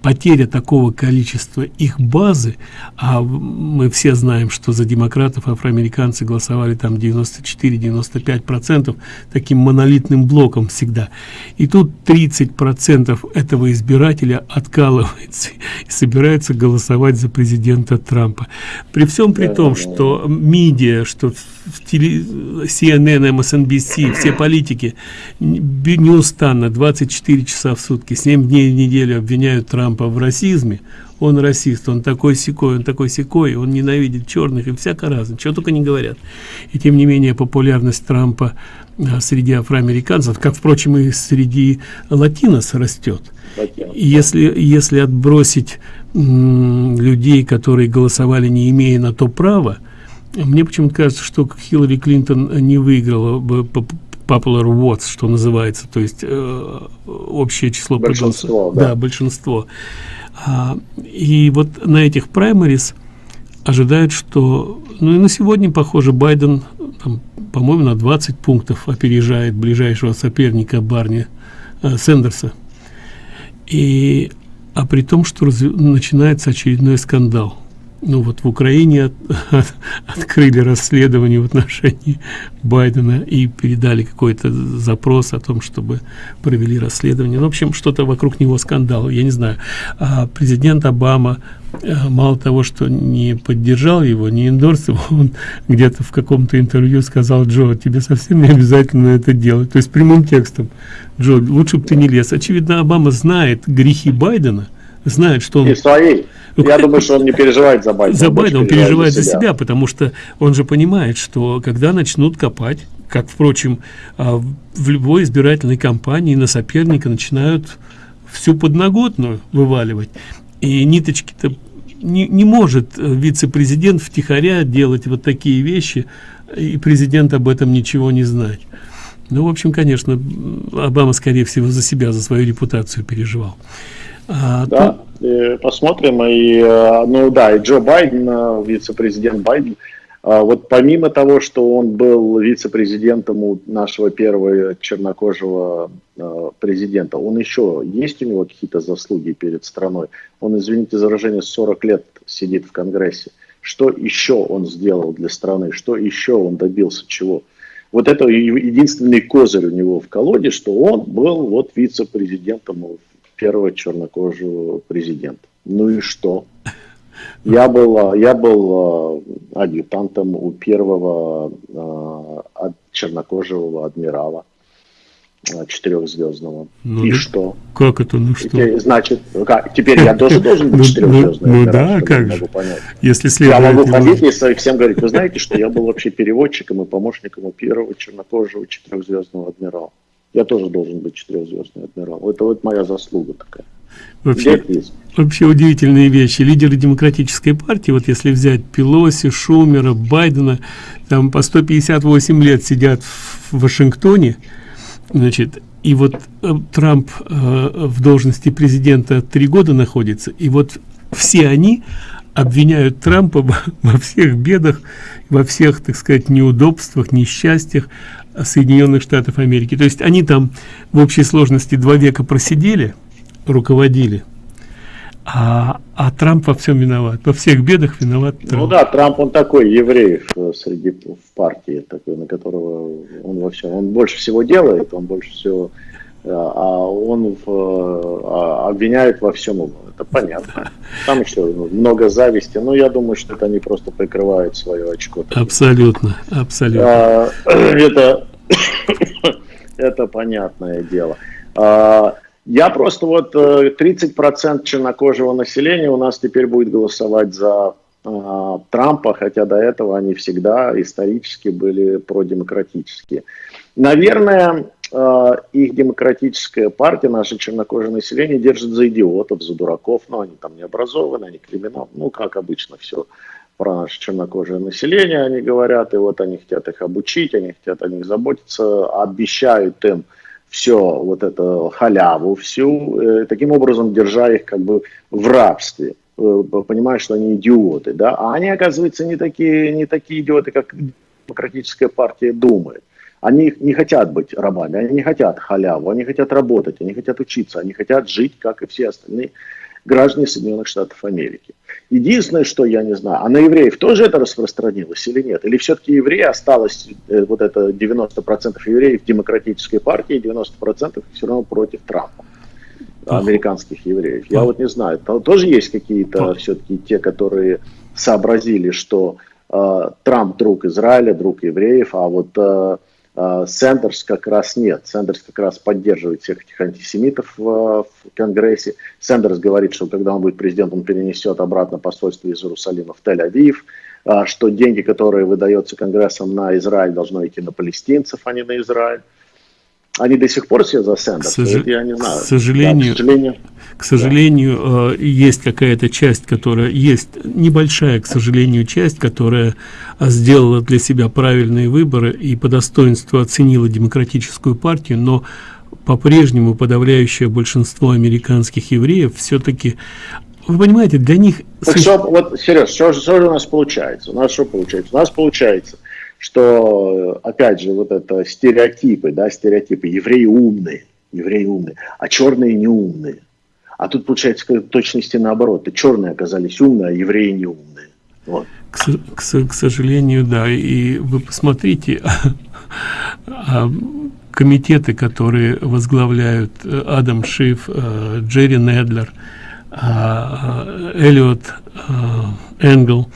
потеря такого количества их базы, а мы все знаем, что за демократов афроамериканцы голосовали там 94-95 процентов таким монолитным блоком всегда. И тут 30 процентов этого избирателя откалывается и собирается голосовать за президента Трампа. При всем при том, что медиа, что в теле, CNN, MSNBC, все политики неустанно 24 часа в сутки, 7 дней в неделю обвиняют Трампа в расизме. Он расист, он такой секой, он такой секой, он ненавидит черных и всяко разно, чего только не говорят. И тем не менее популярность Трампа а, среди афроамериканцев, как, впрочем, и среди латинос растет. Если, если отбросить людей, которые голосовали, не имея на то права, мне почему-то кажется, что Хиллари Клинтон не выиграла бы popular votes, что называется, то есть э, общее число большинство, да. да, большинство. А, и вот на этих праймарис ожидают, что, ну и на сегодня, похоже, Байден, по-моему, на 20 пунктов опережает ближайшего соперника Барни э, Сендерса. И, а при том, что начинается очередной скандал – ну вот в Украине от, от, открыли расследование в отношении Байдена и передали какой-то запрос о том, чтобы провели расследование. Ну, в общем, что-то вокруг него скандал, я не знаю. А президент Обама э, мало того, что не поддержал его, не эндорсил, он где-то в каком-то интервью сказал, Джо, тебе совсем не обязательно это делать. То есть прямым текстом, Джо, лучше бы ты не лез. Очевидно, Обама знает грехи Байдена, знает, что он... И своей. Я думаю, что он не переживает за Байдена. За Байдена, он переживает за себя. потому что он же понимает, что когда начнут копать, как, впрочем, а, в любой избирательной кампании на соперника начинают всю подноготную вываливать. И ниточки-то не, не может э, вице-президент втихаря делать вот такие вещи, и президент об этом ничего не знать. Ну, в общем, конечно, Обама, скорее всего, за себя, за свою репутацию переживал. А, да, то... посмотрим. И, э, ну да, и Джо Байден, э, вице-президент Байден, э, вот помимо того, что он был вице-президентом у нашего первого чернокожего президента, он еще, есть у него какие-то заслуги перед страной? Он, извините за выражение, 40 лет сидит в Конгрессе. Что еще он сделал для страны? Что еще он добился чего? Вот это единственный козырь у него в колоде, что он был вот вице-президентом первого чернокожего президента. Ну и что? Я был, я был а, адъютантом у первого а, чернокожего адмирала. четырехзвездного. Ну, и что? Как это, ну что? Теперь, значит, как, теперь я тоже должен быть Ну, четырехзвездным? ну, ну да, как я же. Если Я могу ходить и всем говорить, вы знаете, что я был вообще переводчиком и помощником у первого чернокожего четырехзвездного адмирала. Я тоже должен быть четырехзвездный адмирал. Это вот моя заслуга такая. Вообще, вообще удивительные вещи. Лидеры демократической партии, вот если взять Пелоси, Шумера, Байдена, там по 158 лет сидят в Вашингтоне, значит, и вот э, Трамп э, в должности президента три года находится, и вот все они обвиняют Трампа во всех бедах, во всех, так сказать, неудобствах, несчастьях Соединенных Штатов Америки. То есть они там в общей сложности два века просидели, руководили, а, а Трамп во всем виноват. Во всех бедах виноват Ну Трамп. да, Трамп, он такой еврей среди в партии, такой, на которого он во всем, он больше всего делает, он больше всего, а он в, э, а, обвиняет во всем его. Это понятно. Там еще много зависти, но я думаю, что это они просто прикрывают свое очко. Абсолютно, абсолютно. А, Это, это понятное дело. А, Я просто вот э, 30% чернокожего населения у нас теперь будет голосовать за Трампа, хотя до этого они всегда исторически были продемократические. Наверное, э, их демократическая партия, наше чернокожее население держит за идиотов, за дураков, но они там не образованы, они криминал, ну как обычно все про наше чернокожее население они говорят, и вот они хотят их обучить, они хотят о них заботиться, обещают им все вот это халяву всю, э, таким образом держа их как бы в рабстве, э, понимая, что они идиоты, да, а они, оказывается, не такие, не такие идиоты, как демократическая партия думает. Они не хотят быть рабами, они не хотят халяву, они хотят работать, они хотят учиться, они хотят жить, как и все остальные граждане Соединенных Штатов Америки. Единственное, что я не знаю, а на евреев тоже это распространилось или нет? Или все-таки евреи осталось, э, вот это 90% евреев в демократической партии, и 90% все равно против Трампа, американских евреев. Я вот не знаю, то- тоже есть какие-то все-таки те, которые сообразили, что э, Трамп друг Израиля, друг евреев, а вот э, э, Сендерс как раз нет. Сендерс как раз поддерживает всех этих антисемитов в, в Конгрессе. Сендерс говорит, что когда он будет президентом, он перенесет обратно посольство из Иерусалима в Тель-Авив, а, что деньги, которые выдаются Конгрессом на Израиль, должны идти на палестинцев, а не на Израиль. Они до сих пор все за К, Сендерса, сожа- это я не знаю. к сожалению, Да, к сожалению, к сожалению, э, есть какая-то часть, которая есть небольшая, к сожалению, часть, которая сделала для себя правильные выборы и по достоинству оценила демократическую партию, но по-прежнему подавляющее большинство американских евреев все-таки, вы понимаете, для них Так что, вот, Сереж, что, что же у нас получается? У нас что получается? У нас получается, что, опять же, вот это стереотипы, да, стереотипы, евреи умные, евреи умные, а черные не умные. А тут получается в точности наоборот. И черные оказались умные, а евреи не умные. Вот. К, к к сожалению, да. И вы посмотрите, а, комитеты, которые возглавляют э, Адам Шиф, э, Джерри Недлер, а, э, Эллиот Энгл,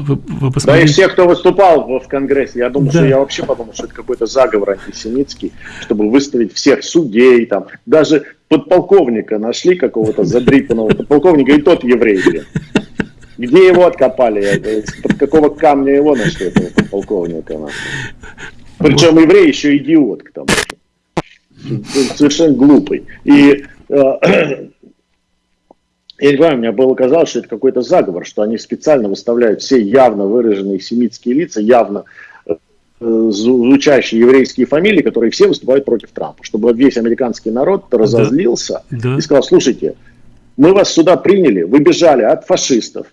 вы, вы Да и все, кто выступал в, в Конгрессе, я думаю, Да. что я вообще подумал, что это какой-то заговор антисемитский, чтобы выставить всех судей, там, даже подполковника нашли какого-то задрипанного подполковника, и тот еврей, блин. Где его откопали? Под какого камня его нашли, этого подполковника? Причем еврей еще идиот к тому же. Совершенно глупый. И э, я не знаю, мне было казалось, что это какой-то заговор, что они специально выставляют все явно выраженные семитские лица, явно э, звучащие еврейские фамилии, которые все выступают против Трампа, чтобы весь американский народ разозлился Да. и сказал, слушайте, мы вас сюда приняли, вы бежали от фашистов,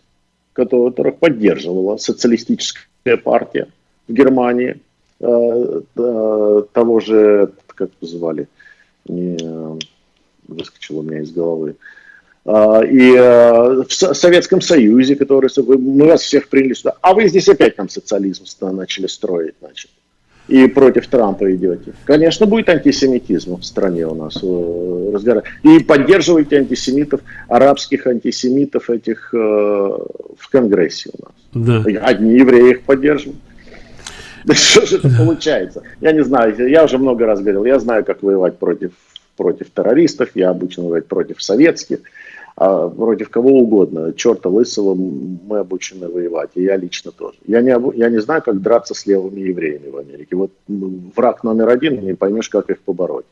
которых поддерживала социалистическая партия в Германии, э, э, того же, как звали, э, выскочило у меня из головы, и э, в Со- Советском Союзе, который мы вас всех приняли сюда, а вы здесь опять нам социализм начали строить, значит, и против Трампа идете. Конечно, будет антисемитизм в стране у нас э, И поддерживайте антисемитов, арабских антисемитов этих э, в Конгрессе у нас. да. Одни евреи их поддерживают. Да что же это получается? Я не знаю, я уже много раз говорил, я знаю, как воевать против, против террористов, я обучен воевать против советских, а против кого угодно. Черта лысого мы обучены воевать, и я лично тоже. Я не, я не знаю, как драться с левыми евреями в Америке. Вот враг номер один, не поймешь, как их побороть.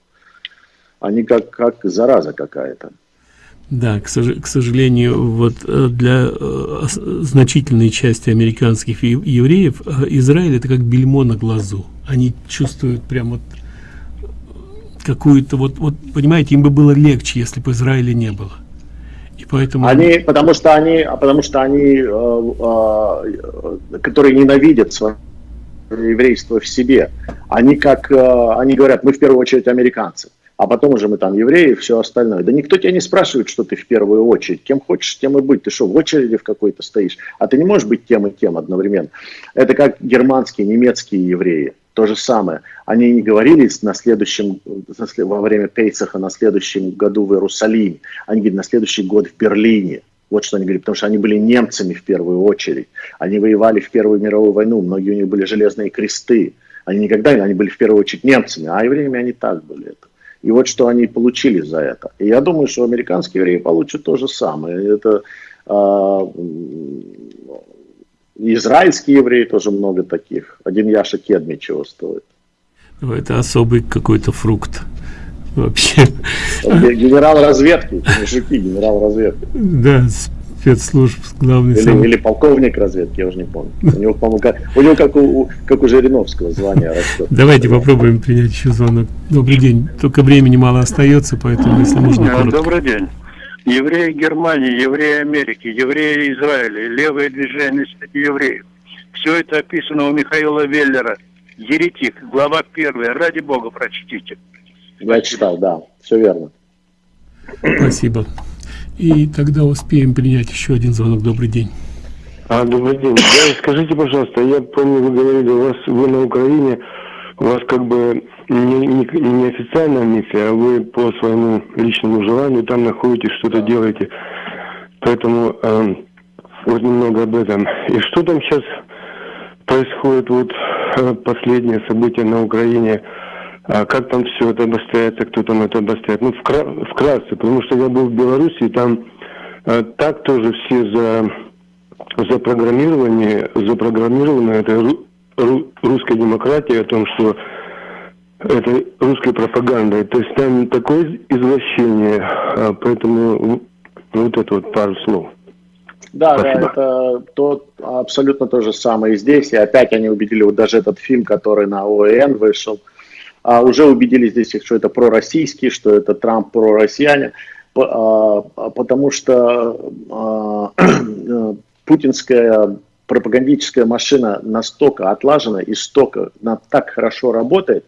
Они как, как зараза какая-то. Да, к, к сожалению, вот э, для э, значительной части американских евреев э, Израиль это как бельмо на глазу. Они чувствуют прям вот какую-то вот, вот понимаете, им бы было легче, если бы Израиля не было. И поэтому они, потому что они, потому что они, э, э, которые ненавидят свое еврейство в себе, они как, э, они говорят, мы в первую очередь американцы а потом уже мы там евреи и все остальное. Да никто тебя не спрашивает, что ты в первую очередь. Кем хочешь, тем и быть. Ты что, в очереди в какой-то стоишь? А ты не можешь быть тем и тем одновременно. Это как германские, немецкие евреи. То же самое. Они не говорили на следующем, во время Пейсаха на следующем году в Иерусалиме. Они говорили на следующий год в Берлине. Вот что они говорили, потому что они были немцами в первую очередь. Они воевали в Первую мировую войну, многие у них были железные кресты. Они никогда, они были в первую очередь немцами, а евреями они так были. Это. И вот что они получили за это. И я думаю, что американские евреи получат то же самое. Это э, израильские евреи тоже много таких. Один Яша Кедми чего стоит. Ну, это особый какой-то фрукт вообще. Генерал разведки, мужики, генерал разведки. Да, спецслужб главный или, сам... или полковник разведки, я уже не помню. У него, по-моему, как, у него как у, как у Жириновского звания растет. Давайте попробуем принять еще звонок. Добрый день. Только времени мало остается, поэтому если можно. Коротко. Добрый день. Евреи Германии, евреи Америки, евреи Израиля, левое движение среди евреев. Все это описано у Михаила Веллера. Еретик, глава первая. Ради бога, прочтите. Я читал, да, все верно. Спасибо. И тогда успеем принять еще один звонок. Добрый день. А, добрый день. Да, скажите, пожалуйста, я помню, вы говорили, у вас вы на Украине, у вас как бы не, не, не официальная миссия, а вы по своему личному желанию там находитесь, что-то делаете. Поэтому э, вот немного об этом. И что там сейчас происходит, вот э, последние события на Украине, а как там все это обостряется, кто там это обостряет. Ну, вкра вкратце, потому что я был в Беларуси, и там э, так тоже все за, запрограммированы, запрограммированы этой ру, ру, русской демократией о том, что это русская пропаганда. То есть там такое извращение, а, поэтому вот это вот пару слов. Да, Спасибо. да, это то, абсолютно то же самое и здесь. И опять они убедили, вот даже этот фильм, который на ОН вышел, а, уже убедились здесь, что это пророссийский, что это Трамп пророссиянин, а, потому что а, путинская пропагандическая машина настолько отлажена и столько так хорошо работает,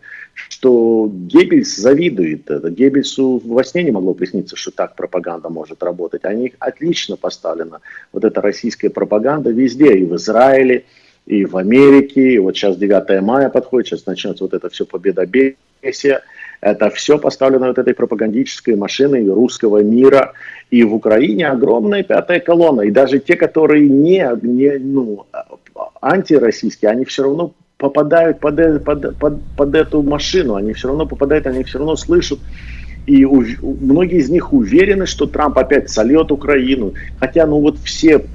что Геббельс завидует это. Геббельсу во сне не могло присниться, что так пропаганда может работать. Они отлично поставлена. Вот эта российская пропаганда везде, и в Израиле, и в Америке, и вот сейчас 9 мая подходит, сейчас начнется вот это все победобесие, это все поставлено вот этой пропагандической машиной русского мира, и в Украине огромная пятая колонна, и даже те, которые не, не ну, антироссийские, они все равно попадают под, под, под, под эту машину, они все равно попадают, они все равно слышат, и у, многие из них уверены, что Трамп опять сольет Украину. Хотя, ну вот все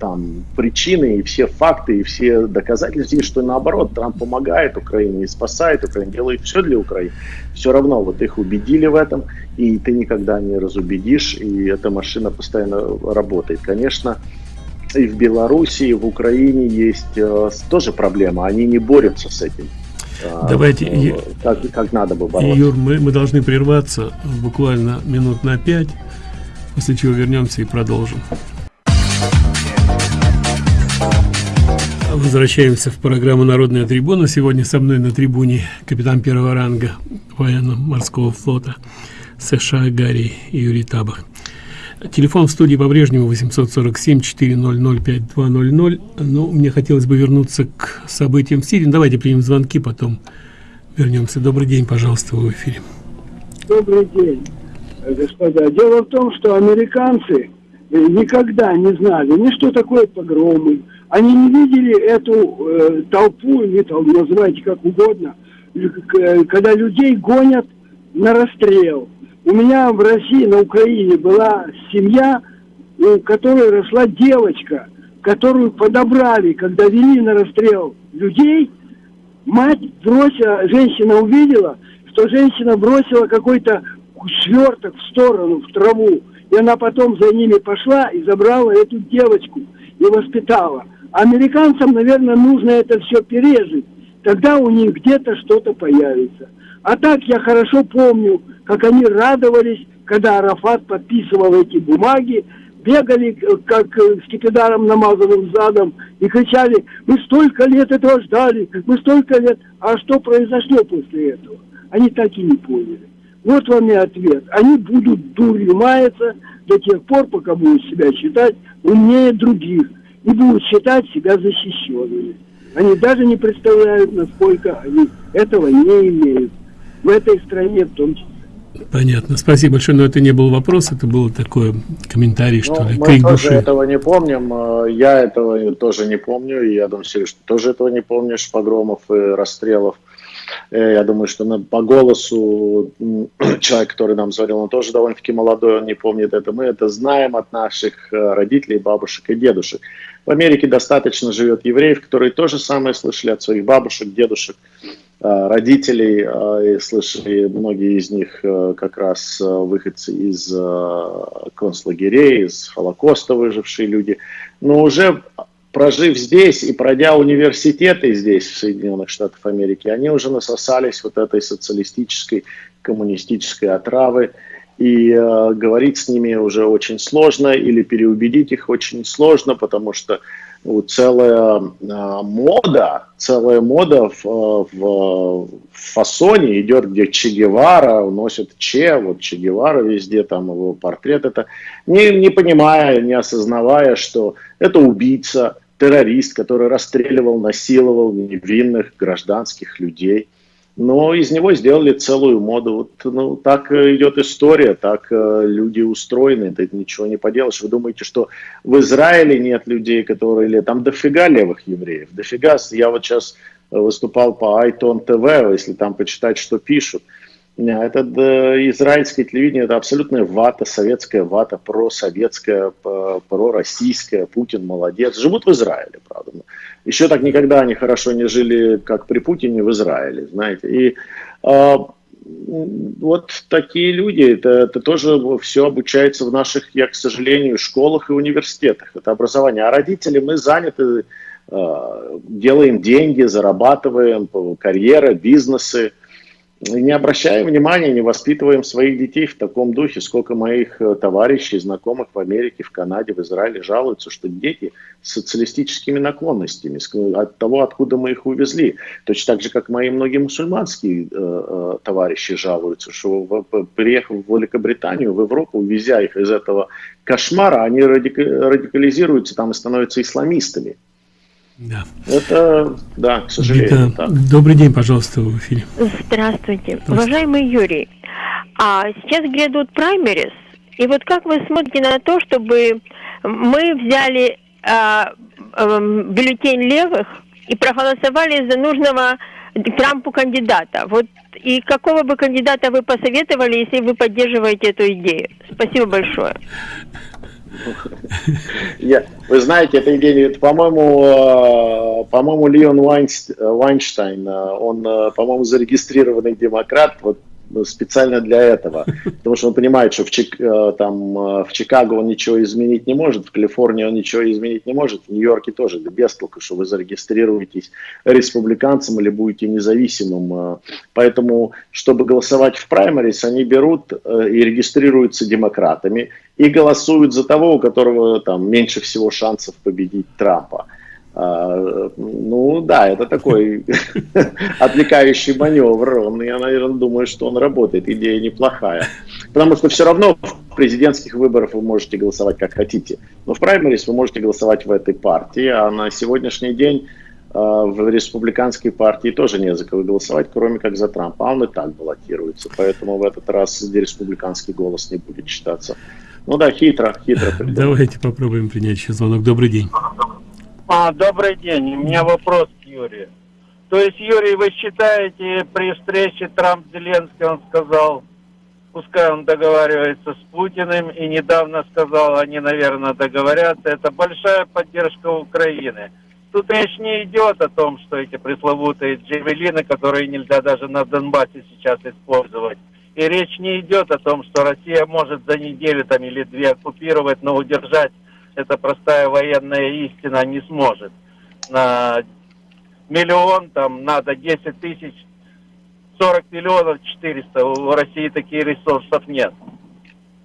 там причины и все факты и все доказательства что наоборот, Трамп помогает Украине и спасает Украину, делает все для Украины. Все равно вот их убедили в этом, и ты никогда не разубедишь, и эта машина постоянно работает. Конечно, и в Беларуси, и в Украине есть э, тоже проблема, они не борются с этим. А, Давайте, э, как, как надо бы бороться. Юр, мы, мы должны прерваться буквально минут на пять, после чего вернемся и продолжим. Возвращаемся в программу «Народная трибуна». Сегодня со мной на трибуне капитан первого ранга военно-морского флота США Гарри Юрий Табах. Телефон в студии по-прежнему 847-400-5200. Но мне хотелось бы вернуться к событиям в Сирии. Ну, давайте примем звонки, потом вернемся. Добрый день, пожалуйста, в эфире. Добрый день, господа. Дело в том, что американцы э, никогда не знали ни что такое погромы. Они не видели эту э, толпу, или там, называйте как угодно, э, когда людей гонят на расстрел. У меня в России, на Украине была семья, у которой росла девочка, которую подобрали, когда вели на расстрел людей. Мать бросила, женщина увидела, что женщина бросила какой-то сверток в сторону, в траву. И она потом за ними пошла и забрала эту девочку и воспитала. Американцам, наверное, нужно это все пережить. Тогда у них где-то что-то появится. А так я хорошо помню, как они радовались, когда Арафат подписывал эти бумаги, бегали, как с кипидаром намазанным задом, и кричали, мы столько лет этого ждали, мы столько лет. А что произошло после этого? Они так и не поняли. Вот вам и ответ. Они будут дурью маяться до тех пор, пока будут себя считать умнее других и будут считать себя защищенными. Они даже не представляют, насколько они этого не имеют. В этой стране в том числе. Понятно. Спасибо большое, но это не был вопрос, это был такой комментарий, что ну, ли, мы крик тоже души. этого не помним. э, Я этого тоже не помню. И я думаю, Сереж, ты тоже этого не помнишь, погромов и расстрелов. Э, Я думаю, что на- по голосу человек, который нам звонил, он тоже довольно-таки молодой, он не помнит это. Мы это знаем от наших э, родителей, бабушек и дедушек. В Америке достаточно живет евреев, которые то же самое слышали от своих бабушек, дедушек, э, родителей, э, и слышали многие из них э, как раз выходцы из концлагерей, из Холокоста выжившие люди. Но уже прожив здесь и пройдя университеты здесь, в Соединенных Штатах Америки, они уже насосались вот этой социалистической, коммунистической отравы, и э, говорить с ними уже очень сложно, или переубедить их очень сложно, потому что ну, целая э, мода, целая мода в, э, в фасоне идет, где Че Гевара носит Че, вот Че Гевара везде, там его портрет, это не, не понимая, не осознавая, что это убийца, террорист, который расстреливал, насиловал невинных гражданских людей. Но из него сделали целую моду. Вот, ну, так э, идет история, так э, люди устроены, ты ничего не поделаешь. Вы думаете, что в Израиле нет людей, которые... Или там дофига левых евреев, дофига. Я вот сейчас выступал по Айтон ТВ, если там почитать, что пишут. Это э, израильское телевидение, это абсолютная вата, советская вата, просоветская, пророссийская. Путин молодец. Живут в Израиле, правда. Еще так никогда они хорошо не жили, как при Путине в Израиле, знаете. И м, вот такие люди, это, это тоже все обучается в наших, я, к сожалению, школах и университетах. Это образование. А родители, мы заняты, а, делаем деньги, зарабатываем, карьера, бизнесы. Не обращаем внимания, не воспитываем своих детей в таком духе. Сколько моих э, товарищей, знакомых в Америке, в Канаде, в Израиле жалуются, что дети с социалистическими наклонностями, с- от того, откуда мы их увезли. Точно так же, как мои многие мусульманские э, э, товарищи жалуются, что приехав в Великобританию, в Европу, увезя их из этого кошмара, они радика- радикализируются там и становятся исламистами. Да. Это, да, к сожалению, Да. так. Добрый день, пожалуйста, в эфире. Здравствуйте. Уважаемый Юрий, а сейчас грядут праймерис, и вот как вы смотрите на то, чтобы мы взяли а, эм, бюллетень левых и проголосовали за нужного Трампу кандидата? Вот и какого бы кандидата вы посоветовали, если вы поддерживаете эту идею? Спасибо большое. Я, вы знаете, эта идея, это, по-моему, э, по-моему, Леон э, Вайнштейн, э, он, по-моему, зарегистрированный демократ, вот специально для этого, потому что он понимает, что в, Чик- э, там, э, в Чикаго он ничего изменить не может, в Калифорнии он ничего изменить не может, в Нью-Йорке тоже, да без толку, что вы зарегистрируетесь республиканцем или будете независимым. э. Поэтому, чтобы голосовать в праймерис, они берут и регистрируются демократами и голосуют за того, у которого там меньше всего шансов победить Трампа. А, ну да, это такой отвлекающий маневр. Он, я, наверное, думаю, что он работает. Идея неплохая. Потому что все равно в президентских выборах вы можете голосовать как хотите. Но в праймерис вы можете голосовать в этой партии. А на сегодняшний день а, в республиканской партии тоже не за кого голосовать, кроме как за Трампа. А он и так баллотируется. Поэтому в этот раз республиканский голос не будет считаться. Ну да, хитро, хитро. Давайте попробуем принять еще звонок. Добрый день. А, добрый день. У меня вопрос к Юрию. То есть, Юрий, вы считаете, при встрече Трамп-Зеленский, он сказал, пускай он договаривается с Путиным, и недавно сказал, они, наверное, договорятся, это большая поддержка Украины. Тут речь не идет о том, что эти пресловутые джевелины, которые нельзя даже на Донбассе сейчас использовать. И речь не идет о том, что Россия может за неделю там или две оккупировать, но удержать это простая военная истина не сможет. На миллион там надо 10 тысяч, 40 миллионов 400. У России таких ресурсов нет.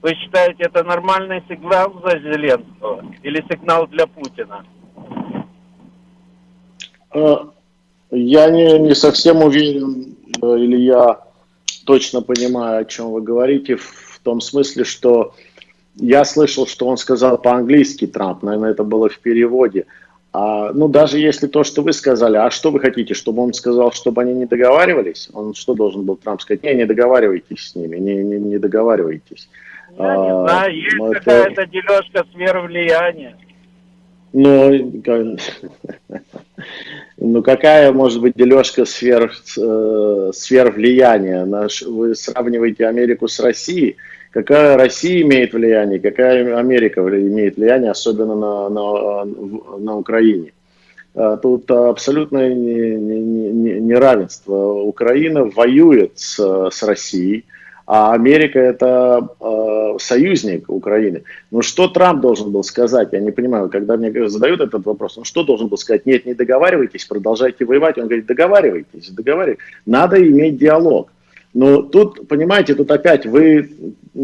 Вы считаете, это нормальный сигнал за Зеленского или сигнал для Путина? Э, я не, не совсем уверен, э, или я точно понимаю, о чем вы говорите, в том смысле, что я слышал, что он сказал по-английски Трамп, наверное, это было в переводе. А, ну, даже если то, что вы сказали, а что вы хотите, чтобы он сказал, чтобы они не договаривались? Он что должен был Трамп сказать? Не, не договаривайтесь с ними, не, не, не договаривайтесь. Я а, не знаю, есть это... какая-то дележка сфер влияния. Ну, ну, какая может быть дележка сфер, э, сфер влияния? Наш, вы сравниваете Америку с Россией. Какая Россия имеет влияние, какая Америка имеет влияние, особенно на, на, на Украине. А, тут абсолютное неравенство. Украина воюет с, с Россией, а Америка это э, союзник Украины. Ну что Трамп должен был сказать? Я не понимаю, когда мне задают этот вопрос, ну что должен был сказать? Нет, не договаривайтесь, продолжайте воевать. Он говорит, договаривайтесь, договаривайтесь. Надо иметь диалог. Но тут, понимаете, тут опять вы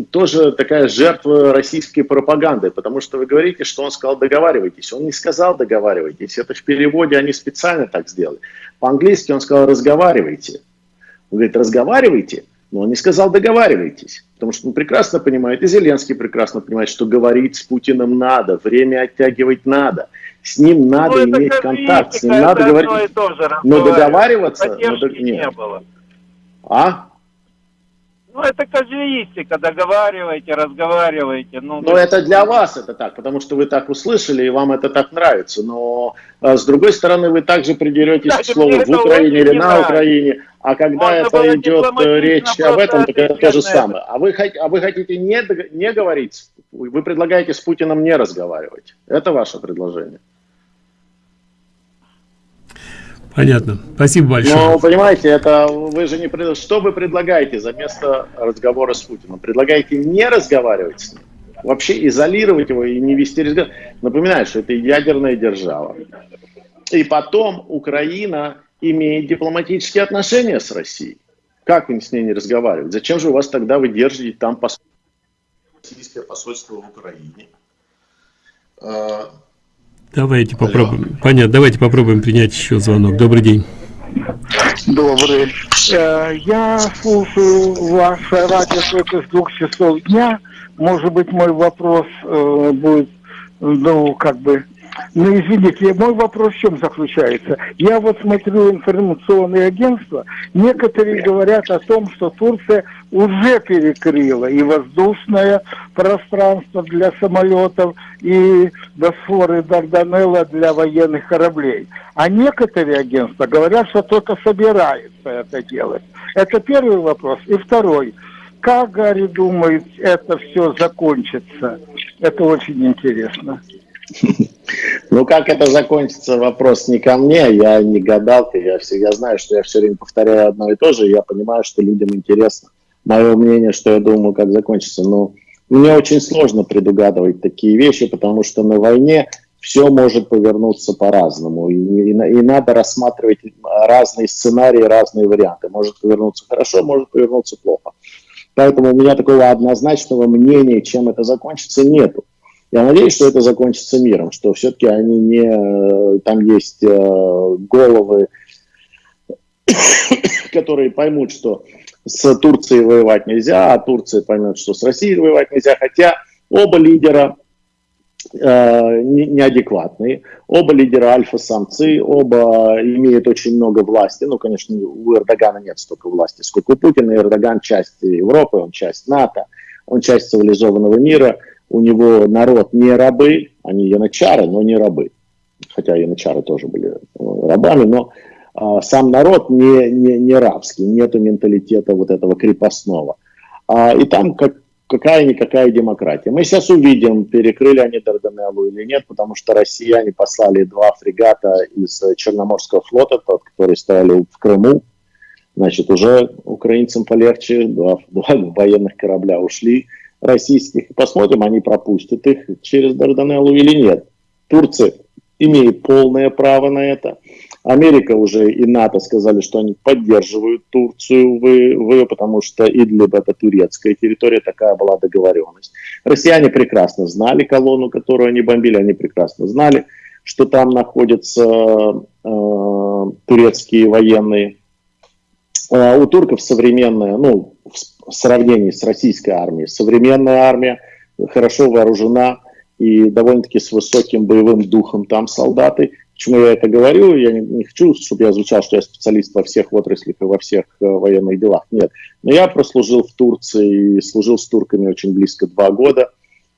тоже такая жертва российской пропаганды, потому что вы говорите, что он сказал договаривайтесь. Он не сказал договаривайтесь, это в переводе они специально так сделали. По-английски он сказал разговаривайте. Он говорит разговаривайте, но он не сказал договаривайтесь, потому что он прекрасно понимает, и Зеленский прекрасно понимает, что говорить с Путиным надо, время оттягивать надо. С ним надо ну, иметь контакт, с ним надо говорить. Но договариваться... Но, нет. не было. А? Ну, это казуистика, договаривайте, разговаривайте. Ну, но это для вас это так, потому что вы так услышали, и вам это так нравится. Но а, с другой стороны, вы также придеретесь да, к слову в Украине или на нравится. Украине. А когда Можно это идет э, речь об этом, так это то же самое. А вы, а вы хотите не, не говорить, вы предлагаете с Путиным не разговаривать. Это ваше предложение. Понятно. Спасибо большое. Но, понимаете, это вы же не... Что вы предлагаете за место разговора с Путиным? Предлагаете не разговаривать с ним? Вообще изолировать его и не вести разговор? Напоминаю, что это ядерная держава. И потом Украина имеет дипломатические отношения с Россией. Как им с ней не разговаривать? Зачем же у вас тогда вы держите там российское посольство в Украине? Давайте попробуем. Понятно, давайте попробуем принять еще звонок. Добрый день. Добрый. Э, я слушаю ваше радио только с двух часов дня. Может быть, мой вопрос э, будет, ну, как бы ну, извините, мой вопрос в чем заключается? Я вот смотрю информационные агентства, некоторые говорят о том, что Турция уже перекрыла и воздушное пространство для самолетов, и Босфор и Дарданелла для военных кораблей. А некоторые агентства говорят, что только собираются это делать. Это первый вопрос. И второй. Как Гарри думает, это все закончится? Это очень интересно. Ну, как это закончится, вопрос не ко мне, я не гадалка, я, все, я знаю, что я все время повторяю одно и то же, я понимаю, что людям интересно мое мнение, что я думаю, как закончится, но мне очень сложно предугадывать такие вещи, потому что на войне все может повернуться по-разному, и, и, и надо рассматривать разные сценарии, разные варианты. Может повернуться хорошо, может повернуться плохо. Поэтому у меня такого однозначного мнения, чем это закончится, нету. Я надеюсь, что это закончится миром, что все-таки они не... Там есть э, головы, которые поймут, что с Турцией воевать нельзя, а Турция поймет, что с Россией воевать нельзя, хотя оба лидера э, неадекватные, оба лидера альфа-самцы, оба имеют очень много власти, ну, конечно, у Эрдогана нет столько власти, сколько у Путина, Эрдоган часть Европы, он часть НАТО, он часть цивилизованного мира – у него народ не рабы, они янычары, но не рабы. Хотя янычары тоже были э, рабами, но сам народ не, не, не рабский, нету менталитета вот этого крепостного. А, и там как, какая-никакая демократия. Мы сейчас увидим, перекрыли они Дарданеллу или нет, потому что россияне послали два фрегата из Черноморского флота, тот, который стояли в Крыму. Значит, уже украинцам полегче, два, два военных корабля ушли российских. Посмотрим, они пропустят их через Дарданеллу или нет. Турция имеет полное право на это. Америка уже и НАТО сказали, что они поддерживают Турцию, вы, вы, потому что Идлиб это турецкая территория, такая была договоренность. Россияне прекрасно знали колонну, которую они бомбили, они прекрасно знали, что там находятся э, турецкие военные. А у турков современная, ну, в сравнении с российской армией, современная армия хорошо вооружена и довольно-таки с высоким боевым духом там солдаты. Почему я это говорю? Я не, не хочу, чтобы я звучал, что я специалист во всех отраслях и во всех э, военных делах. Нет. Но я прослужил в Турции и служил с турками очень близко два года.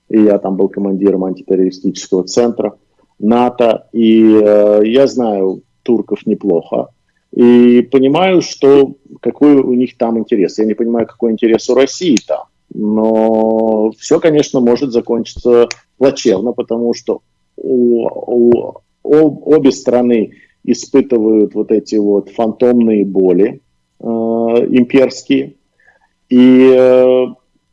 И я там был командиром антитеррористического центра НАТО. И э, я знаю турков неплохо. И понимаю, что какой у них там интерес. Я не понимаю, какой интерес у России там. Но все, конечно, может закончиться плачевно, потому что у, у обе страны испытывают вот эти вот фантомные боли э, имперские, и э,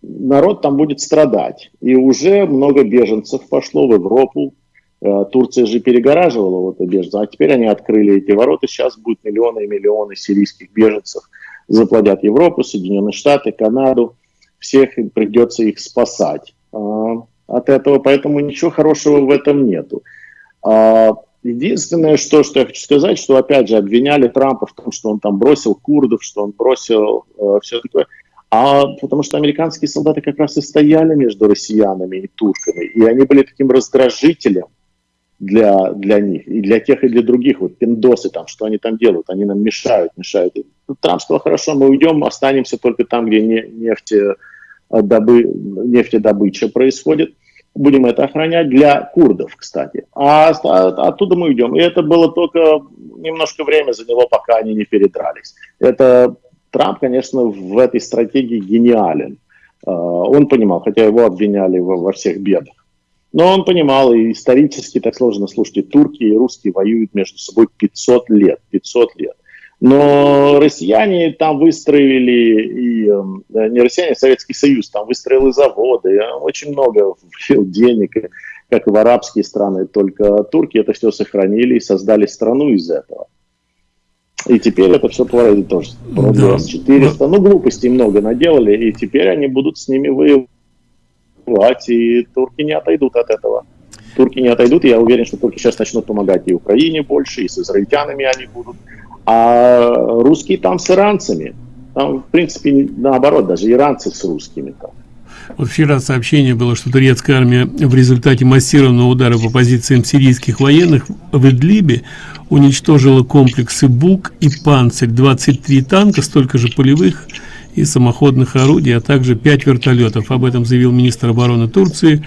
народ там будет страдать. И уже много беженцев пошло в Европу. Э, Турция же перегораживала вот беженцев, а теперь они открыли эти ворота. Сейчас будут миллионы и миллионы сирийских беженцев заплодят Европу, Соединенные Штаты, Канаду. Всех придется их спасать э, от этого, поэтому ничего хорошего в этом нету. А, единственное, что, что я хочу сказать, что опять же обвиняли Трампа в том, что он там бросил курдов, что он бросил э, все такое. А потому что американские солдаты как раз и стояли между россиянами и турками, и они были таким раздражителем для, для них, и для тех, и для других, вот пиндосы там, что они там делают, они нам мешают, мешают. И Трамп сказал, хорошо, мы уйдем, останемся только там, где не, нефтедобы, нефтедобыча происходит будем это охранять для курдов, кстати. А, оттуда мы уйдем. И это было только немножко время заняло, пока они не передрались. Это Трамп, конечно, в этой стратегии гениален. А, он понимал, хотя его обвиняли во всех бедах. Но он понимал, и исторически так сложно, слушайте, турки и русские воюют между собой 500 лет, 500 лет. Но россияне там выстроили, и э, не россияне, а Советский Союз там выстроил и заводы, и очень много вложил денег, как и в арабские страны, только турки это все сохранили и создали страну из этого. И теперь это все творит тоже. Да. 400, ну глупостей много наделали, и теперь они будут с ними воевать, и турки не отойдут от этого. Турки не отойдут, и я уверен, что турки сейчас начнут помогать и Украине больше, и с израильтянами они будут. А русские там с иранцами. Там, в принципе, наоборот, даже иранцы с русскими там. Вот вчера сообщение было, что турецкая армия в результате массированного удара по позициям сирийских военных в Идлибе уничтожила комплексы БУК и «Панцирь», 23 танка, столько же полевых и самоходных орудий, а также 5 вертолетов. Об этом заявил министр обороны Турции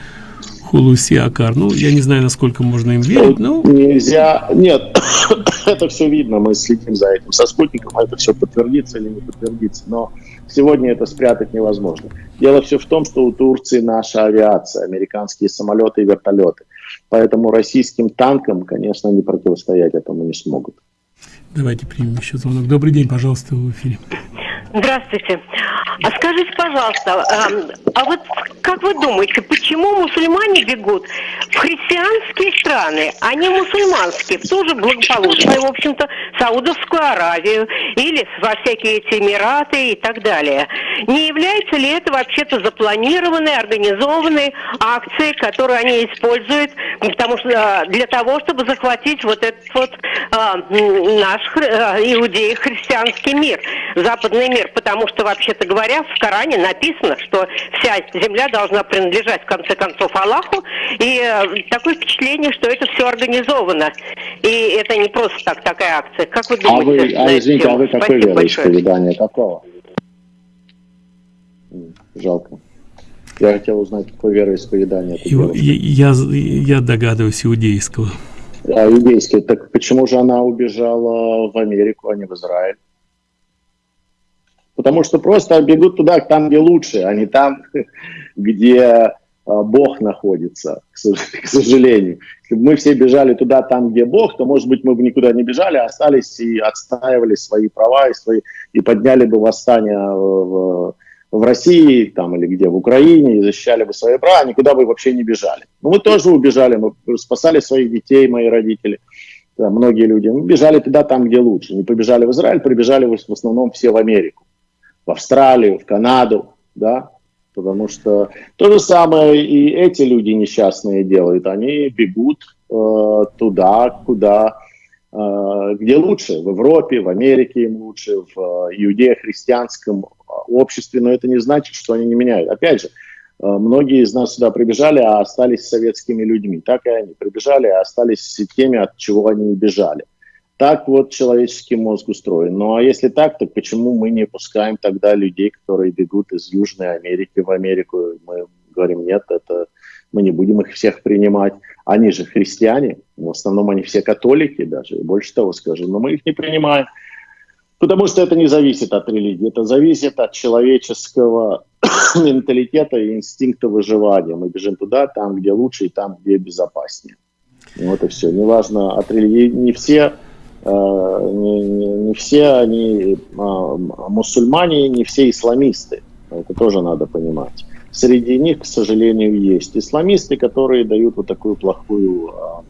Хулуси Акар. Ну, я не знаю, насколько можно им верить, но... Нельзя... Нет, это все видно, мы следим за этим. Со спутником это все подтвердится или не подтвердится, но сегодня это спрятать невозможно. Дело все в том, что у Турции наша авиация, американские самолеты и вертолеты. Поэтому российским танкам, конечно, не противостоять этому не смогут. Давайте примем еще звонок. Добрый день, пожалуйста, в эфире. Здравствуйте. А скажите, пожалуйста, а вот как вы думаете, почему мусульмане бегут в христианские страны, а не мусульманские, в ту же благополучную, в общем-то, Саудовскую Аравию или во всякие эти Эмираты и так далее? Не является ли это вообще-то запланированной, организованной акцией, которую они используют потому что, а, для того, чтобы захватить вот этот вот а, наш а, иудеи-христианский мир, западный мир? Потому что, вообще-то говоря, в Коране написано, что вся земля должна принадлежать, в конце концов, Аллаху. И э, такое впечатление, что это все организовано. И это не просто так, такая акция. Как вы думаете? А вы, а, извините, а вы какое вероисповедание? Какого? Жалко. Я хотел узнать, какое вероисповедание это Иу- я, я догадываюсь, иудейского. А, иудейский. Так почему же она убежала в Америку, а не в Израиль? Потому что просто бегут туда, там, где лучше, а не там, где а, Бог находится, к сож- к сожалению. Если бы мы все бежали туда, там, где Бог, то, может быть, мы бы никуда не бежали, а остались и отстаивали свои права и, свои, и подняли бы восстание в, в России там, или где, в Украине, и защищали бы свои права, никуда бы вообще не бежали. Но мы тоже убежали, мы спасали своих детей, мои родители, да, многие люди. Мы бежали туда, там, где лучше. Не побежали в Израиль, прибежали в основном все в Америку, в Австралию, в Канаду, да, потому что то же самое и эти люди несчастные делают. Они бегут э, туда, куда, э, где лучше, в Европе, в Америке им лучше, в э, иудео-христианском обществе, но это не значит, что они не меняют. Опять же, э, многие из нас сюда прибежали, а остались советскими людьми. Так и они прибежали, а остались теми, от чего они бежали. Так вот человеческий мозг устроен. Ну а если так, то почему мы не пускаем тогда людей, которые бегут из Южной Америки в Америку? Мы говорим, нет, это мы не будем их всех принимать. Они же христиане, в основном они все католики даже, и больше того скажу, но мы их не принимаем. Потому что это не зависит от религии, это зависит от человеческого менталитета и инстинкта выживания. Мы бежим туда, там, где лучше, и там, где безопаснее. Вот и все. Неважно от религии. Не все не, не, не все они а, мусульмане, не все исламисты. Это тоже надо понимать. Среди них, к сожалению, есть исламисты, которые дают вот такую плохую... А,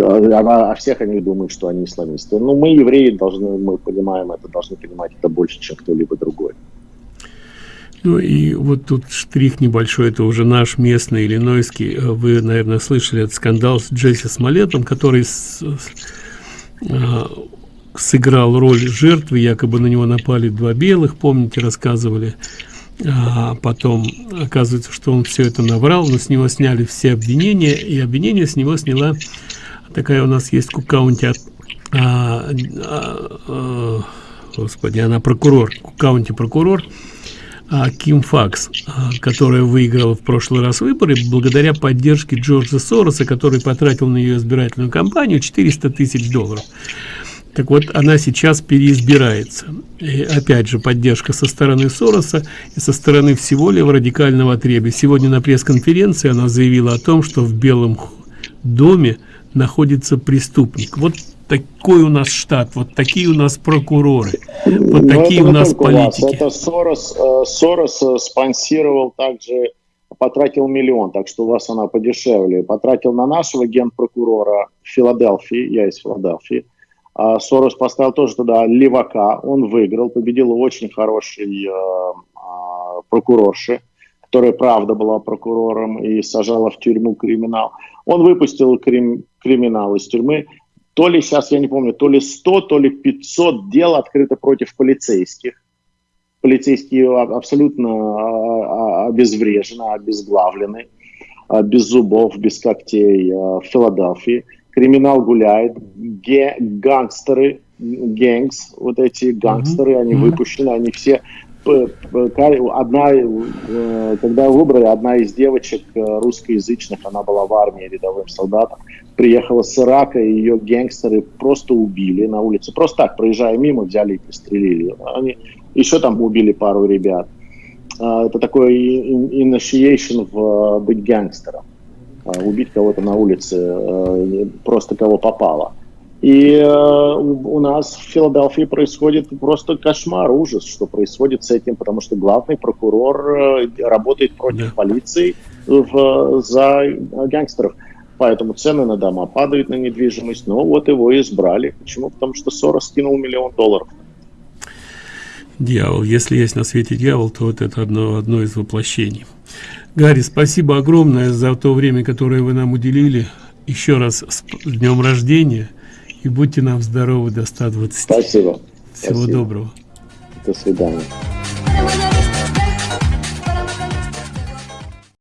а, а всех они думают, что они исламисты. Но мы, евреи, должны, мы понимаем это, должны понимать это больше, чем кто-либо другой. Ну и вот тут штрих небольшой, это уже наш местный иллинойский. Вы, наверное, слышали этот скандал с Джесси Смолетом, который с, а, сыграл роль жертвы, якобы на него напали два белых, помните, рассказывали. А потом оказывается, что он все это наврал, но с него сняли все обвинения, и обвинение с него сняла такая у нас есть кукаунти а, а, а, господи, она прокурор, кукаунти прокурор, Ким Факс, а, которая выиграла в прошлый раз выборы благодаря поддержке Джорджа Сороса, который потратил на ее избирательную кампанию 400 тысяч долларов. Так вот, она сейчас переизбирается. И опять же, поддержка со стороны Сороса и со стороны всего левого радикального отребья. Сегодня на пресс-конференции она заявила о том, что в Белом доме находится преступник. Вот такой у нас штат, вот такие у нас прокуроры, вот Но такие у нас политики. Вас. Это Сорос, э, Сорос э, спонсировал также, потратил миллион, так что у вас она подешевле. Потратил на нашего генпрокурора в Филадельфии, я из Филадельфии. А Сорос поставил тоже туда левака, он выиграл, победил очень хороший э, э, прокурорши, которая правда была прокурором и сажала в тюрьму криминал. Он выпустил крим, криминал из тюрьмы то ли сейчас, я не помню, то ли 100, то ли 500 дел открыто против полицейских. Полицейские абсолютно а, а, обезврежены, обезглавлены, а, без зубов, без когтей в Филадельфии. Криминал гуляет, ге гангстеры, гэнгс, вот эти гангстеры, они выпущены, они все одна, э, когда выбрали, одна из девочек э, русскоязычных, она была в армии рядовым солдатом, приехала с Ирака, и ее гангстеры просто убили на улице. Просто так, проезжая мимо, взяли и пристрелили. Они еще там убили пару ребят. А, это такой initiation в э, быть гангстером. А, убить кого-то на улице, просто кого попало. И э, у нас в Филадельфии происходит просто кошмар, ужас, что происходит с этим, потому что главный прокурор э, работает против да. полиции в, за гангстеров. Поэтому цены на дома падают на недвижимость. Но вот его избрали. Почему? Потому что Сорос скинул миллион долларов. Дьявол. Если есть на свете дьявол, то вот это одно, одно из воплощений. Гарри, спасибо огромное за то время, которое вы нам уделили. Еще раз с днем рождения – и будьте нам здоровы до 120. Спасибо. Всего Спасибо. доброго. До свидания.